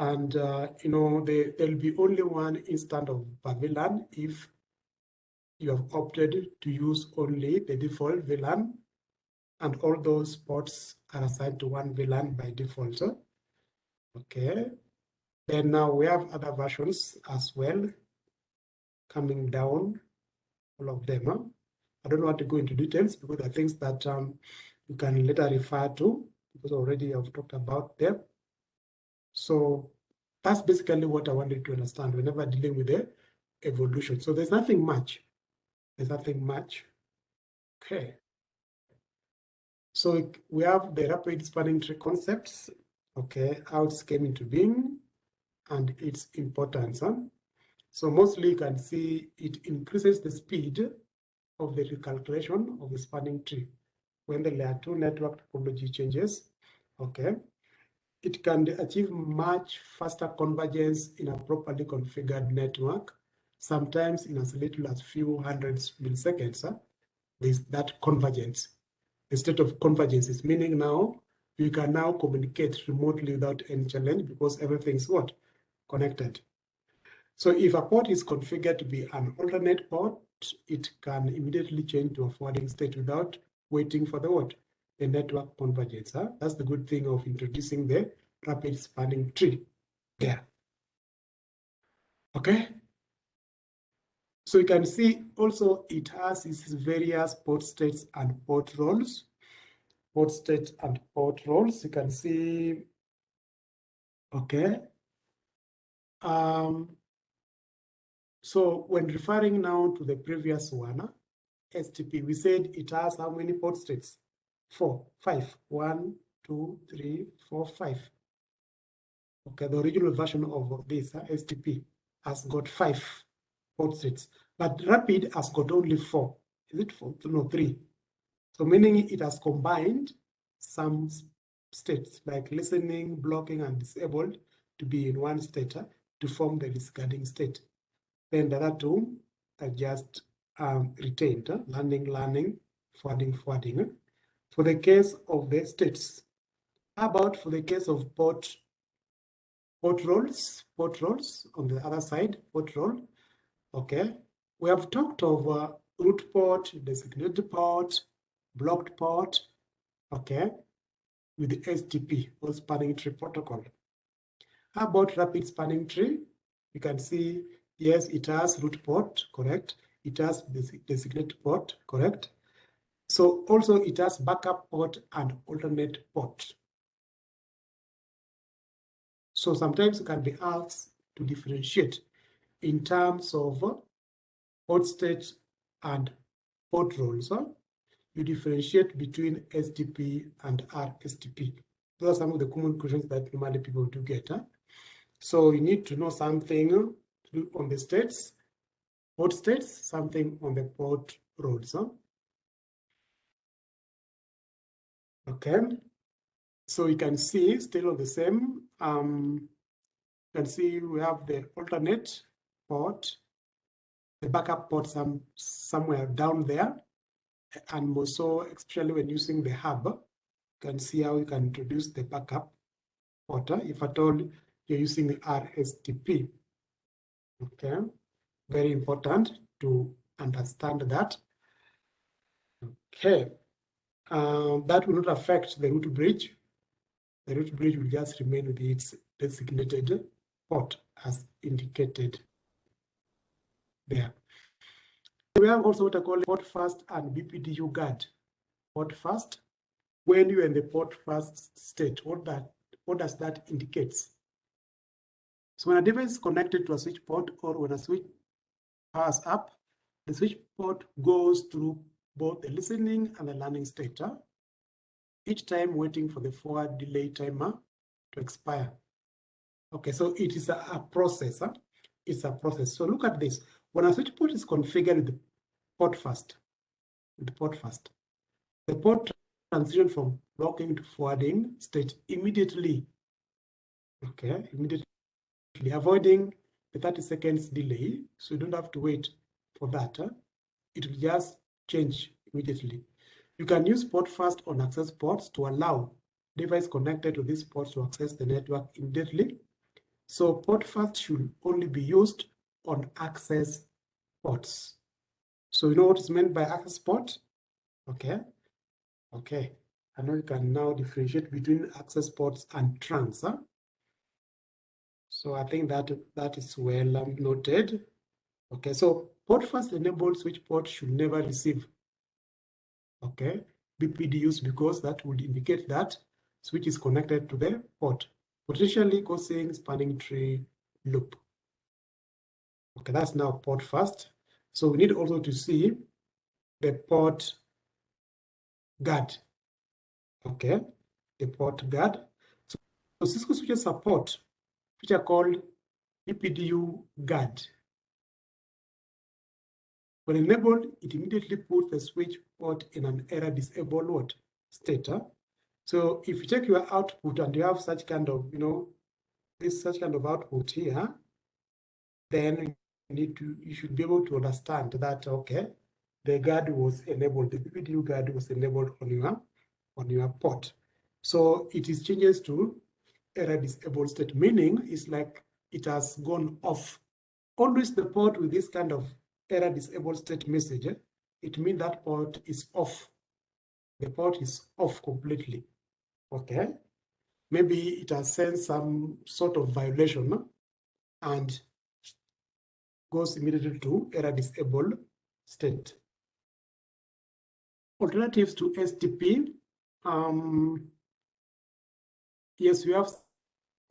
And, uh, you know, there, there'll be only one instance of VLAN if you have opted to use only the default VLAN and all those ports are assigned to one VLAN by default. Okay. Then now we have other versions as well coming down, all of them. I don't want to go into details because there are things that um, you can later refer to because already I've talked about them. So that's basically what I wanted to understand whenever dealing with the evolution. So there's nothing much. There's nothing much. Okay. So we have the rapid spanning tree concepts, okay, how it came into being and its importance. Huh? So mostly you can see it increases the speed of the recalculation of the spanning tree when the layer 2 network topology changes. Okay. It can achieve much faster convergence in a properly configured network, sometimes in as little as few hundreds milliseconds. Huh? That convergence. The state of convergence is meaning now you can now communicate remotely without any challenge because everything's what? Connected. So if a port is configured to be an alternate port, it can immediately change to a forwarding state without waiting for the what? The network convergence. Huh? That's the good thing of introducing the rapid spanning tree there. Okay. So you can see also it has its various port states and port roles. Port state and port roles. You can see, okay. Um, so when referring now to the previous one, STP, we said it has how many port states? Four, five. One, two, three, four, five. Okay, the original version of this uh, STP has got five port states, but Rapid has got only four. Is it four? No, three. So meaning it has combined some states like listening, blocking, and disabled to be in one state uh, to form the discarding state. Then the other two are just um, retained, uh, learning, learning, forwarding, forwarding. For the case of the states, how about for the case of port, port roles, port roles on the other side, port role, okay. We have talked of uh, root port, designated port, blocked port, okay, with the STP, or spanning tree protocol. How about rapid spanning tree? You can see Yes, it has root port, correct. It has designated port, correct. So also it has backup port and alternate port. So sometimes you can be asked to differentiate in terms of port state and port roles. You differentiate between STP and RSTP. Those are some of the common questions that normally people do get. Huh? So you need to know something on the states, port states, something on the port roles. Huh? Okay, so you can see still on the same, um, you can see we have the alternate port, the backup port some, somewhere down there, and also especially when using the hub, you can see how you can introduce the backup port if at all you're using the RSTP. Okay, very important to understand that. Okay, um, that will not affect the root bridge. The root bridge will just remain with its designated port as indicated there. We have also what I call PortFast and BPDU guard. PortFast, when you're in the port first state, what that what does that indicate? So when a device is connected to a switch port or when a switch powers up, the switch port goes through both the listening and the learning state, each time waiting for the forward delay timer to expire. Okay, so it is a, a process. Huh? It's a process. So look at this. When a switch port is configured with PortFast, with PortFast, the port transition from blocking to forwarding state immediately. Okay, immediately avoiding the 30 seconds delay. So you don't have to wait for that. It will just change immediately. You can use PortFast on access ports to allow device connected to these ports to access the network immediately. So PortFast should only be used on access ports. So you know what is meant by access port? Okay. Okay. I know you can now differentiate between access ports and trunks. Huh? So I think that that is well um, noted. Okay, so PortFast enabled switch port should never receive. Okay, BPDUs because that would indicate that switch is connected to the port, potentially causing spanning tree loop. Okay, that's now PortFast. So we need also to see the port guard. Okay, the port guard. So, so Cisco switches support which are called BPDU guard. When enabled, it immediately puts the switch port in an error disabled state. So if you check your output and you have such kind of, you know, this such kind of output here, then you need to, you should be able to understand that, okay, the guard was enabled, the BPDU guard was enabled on your, on your port. So it is changes to error disabled state, meaning it's like it has gone off. Always the port with this kind of error disabled state message, it means that port is off. The port is off completely. Okay. Maybe it has sent some sort of violation and goes immediately to error disabled state. Alternatives to STP. Um, yes, we have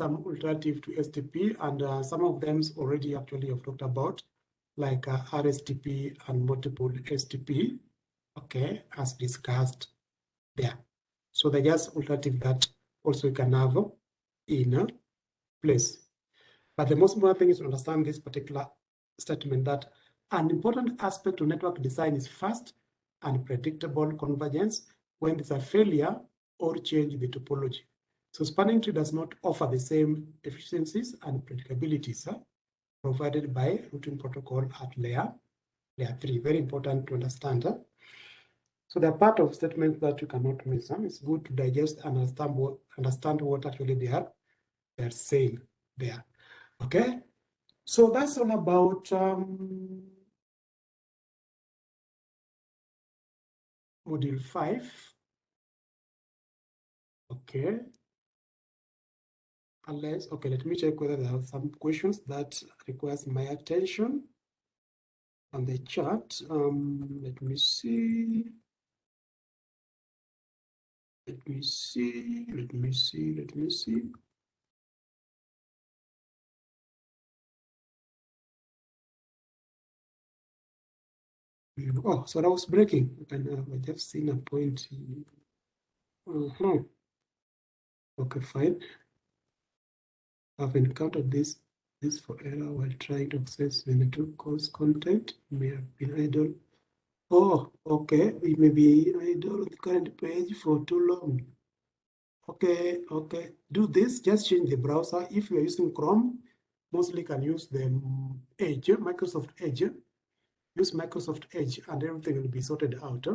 some alternative to STP, and uh, some of them already actually have talked about, like uh, RSTP and multiple STP, okay, as discussed there. So they're just alternative that also you can have in a place. But the most important thing is to understand this particular statement that an important aspect to network design is fast and predictable convergence when there's a failure or change in the topology. So spanning tree does not offer the same efficiencies and predictabilities uh, provided by routing protocol at layer, layer 3. Very important to understand. Uh. So they're part of statements that you cannot miss. Uh. It's good to digest and understand what, understand what actually they are they're saying there. Okay, so that's all about um, module 5. Okay unless, okay, let me check whether there are some questions that requires my attention on the chat. Um, let me see. Let me see, let me see, let me see. Oh, so that was breaking. And uh, I just seen a point. Uh -huh. Okay, fine. I've encountered this this for error while trying to access the network course content may have been idle. Oh, okay, it may be idle on the current page for too long. Okay, okay, do this, just change the browser. If you're using Chrome, mostly can use the mm, Edge, Microsoft Edge. Use Microsoft Edge and everything will be sorted out.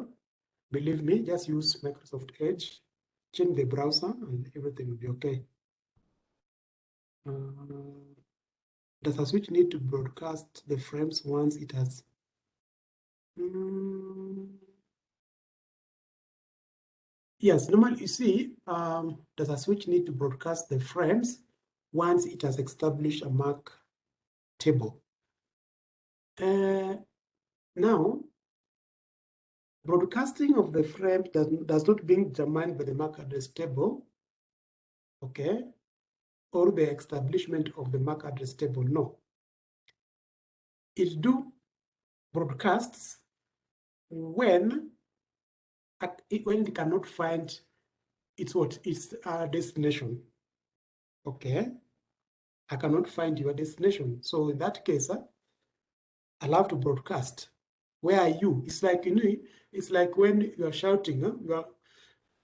Believe me, just use Microsoft Edge, change the browser and everything will be okay. Does a switch need to broadcast the frames once it has? Mm. Yes, normally you see, um, does a switch need to broadcast the frames once it has established a MAC table? Uh, now, broadcasting of the frame does, does not being determined by the MAC address table. Okay, or the establishment of the MAC address table. No. It do broadcasts when when it cannot find its what its uh, destination. Okay. I cannot find your destination. So in that case, uh, I'll have to broadcast. Where are you? It's like you know, it's like when you are shouting, uh, you are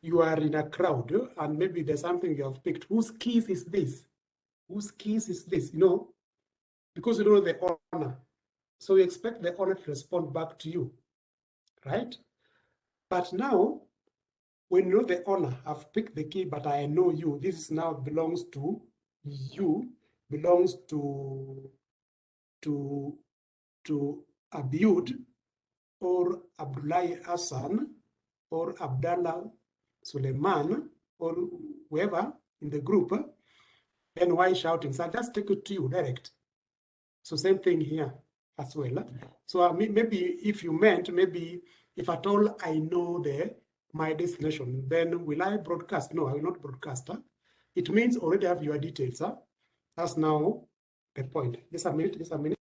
you are in a crowd and maybe there's something you have picked. Whose keys is this? Whose keys is this? You know, because you know the owner. So you expect the owner to respond back to you, right? But now, when you know the owner, I've picked the key, but I know you. This now belongs to you, belongs to to to Abiud or Abdullahi Hassan or Abdallah Suleiman or whoever in the group, then why shouting? So I just take it to you direct. So same thing here as well. So uh, maybe if you meant, maybe if at all I know the my destination, then will I broadcast? No, I will not broadcast. Huh? It means already have your details. Huh? That's now the point. Just a minute, just a minute.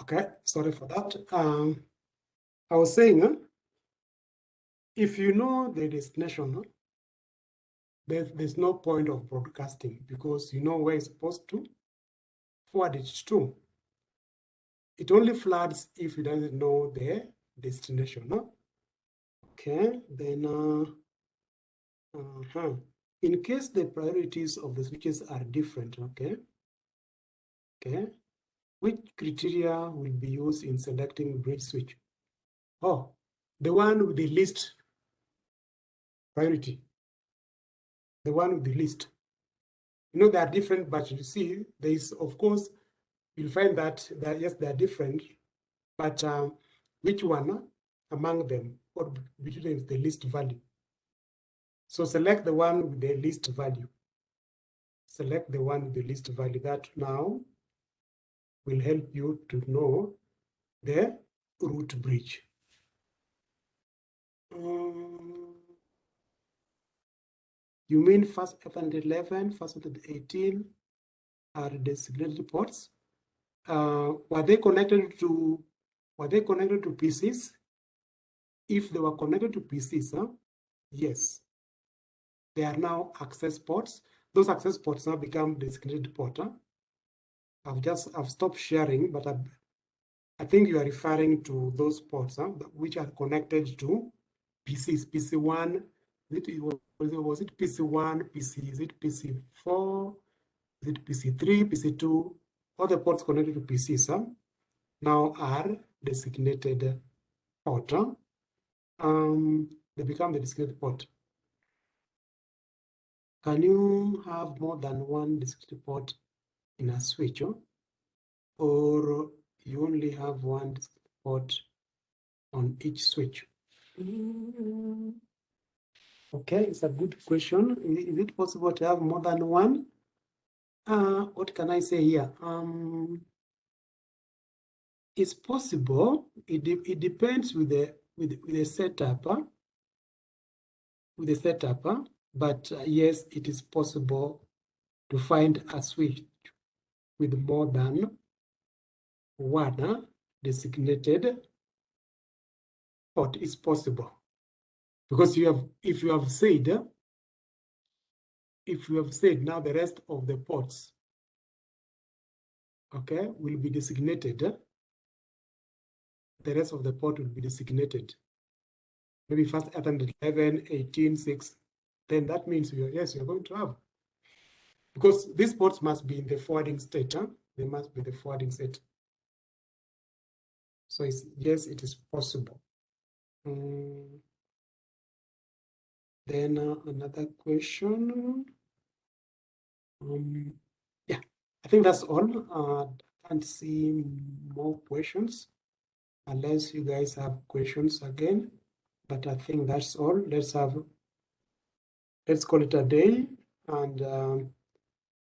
Okay, sorry for that. Um, I was saying, if you know the destination, there's, there's no point of broadcasting because you know where it's supposed to forward it to. It only floods if you doesn't know the destination. Okay, then uh, uh -huh. in case the priorities of the switches are different, okay, okay, which criteria will be used in selecting bridge switch? Oh, the one with the least priority. The one with the least. You know, they are different, but you see, there is, of course, you'll find that, that yes, they are different, but um, which one among them or between them is the least value? So select the one with the least value. Select the one with the least value. That now will help you to know the root bridge. Um, you mean first 11, first 18 are designated ports? Uh, were they connected to were they connected to PCs? If they were connected to PCs, huh? yes. They are now access ports. Those access ports now become designated port. Huh? I've just I've stopped sharing, but I've, I think you are referring to those ports huh, which are connected to PCs, PC1, it, was it PC1, PC, is it PC4, is it PC3, PC2, all the ports connected to PCs huh, now are designated port. Huh? Um, they become the designated port. Can you have more than one designated port in a switch or you only have one port on each switch? Okay, it's a good question. Is it possible to have more than one? Uh, what can I say here? Um, it's possible. It, de it depends with the with, with the setup. Huh? With the setup, huh? but uh, yes, it is possible to find a switch with more than one designated port is possible. Because you have, if you have said, if you have said now the rest of the ports, okay, will be designated, the rest of the port will be designated. Maybe first 811, 18, 6, then that means you're, yes, you're going to have because these ports must be in the forwarding state. Huh? They must be the forwarding state. So yes, it is possible. Um, then uh, another question. Um, yeah, I think that's all. Uh, I can't see more questions unless you guys have questions again. But I think that's all. Let's have, let's call it a day and um,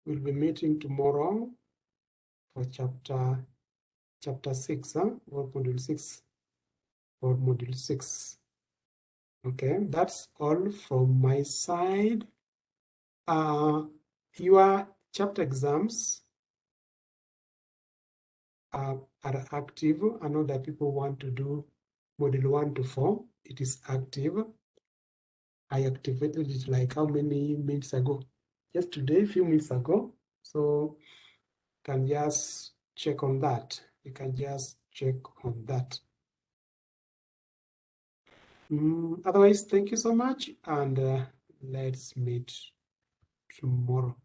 we'll be meeting tomorrow for chapter chapter six, huh? or module six, or module six. Okay, that's all from my side. Uh, your chapter exams are active. I know that people want to do module one to four. It is active. I activated it like how many minutes ago? Yesterday, a few minutes ago. So can just check on that. You can just check on that. Mm, otherwise, thank you so much and uh, let's meet tomorrow.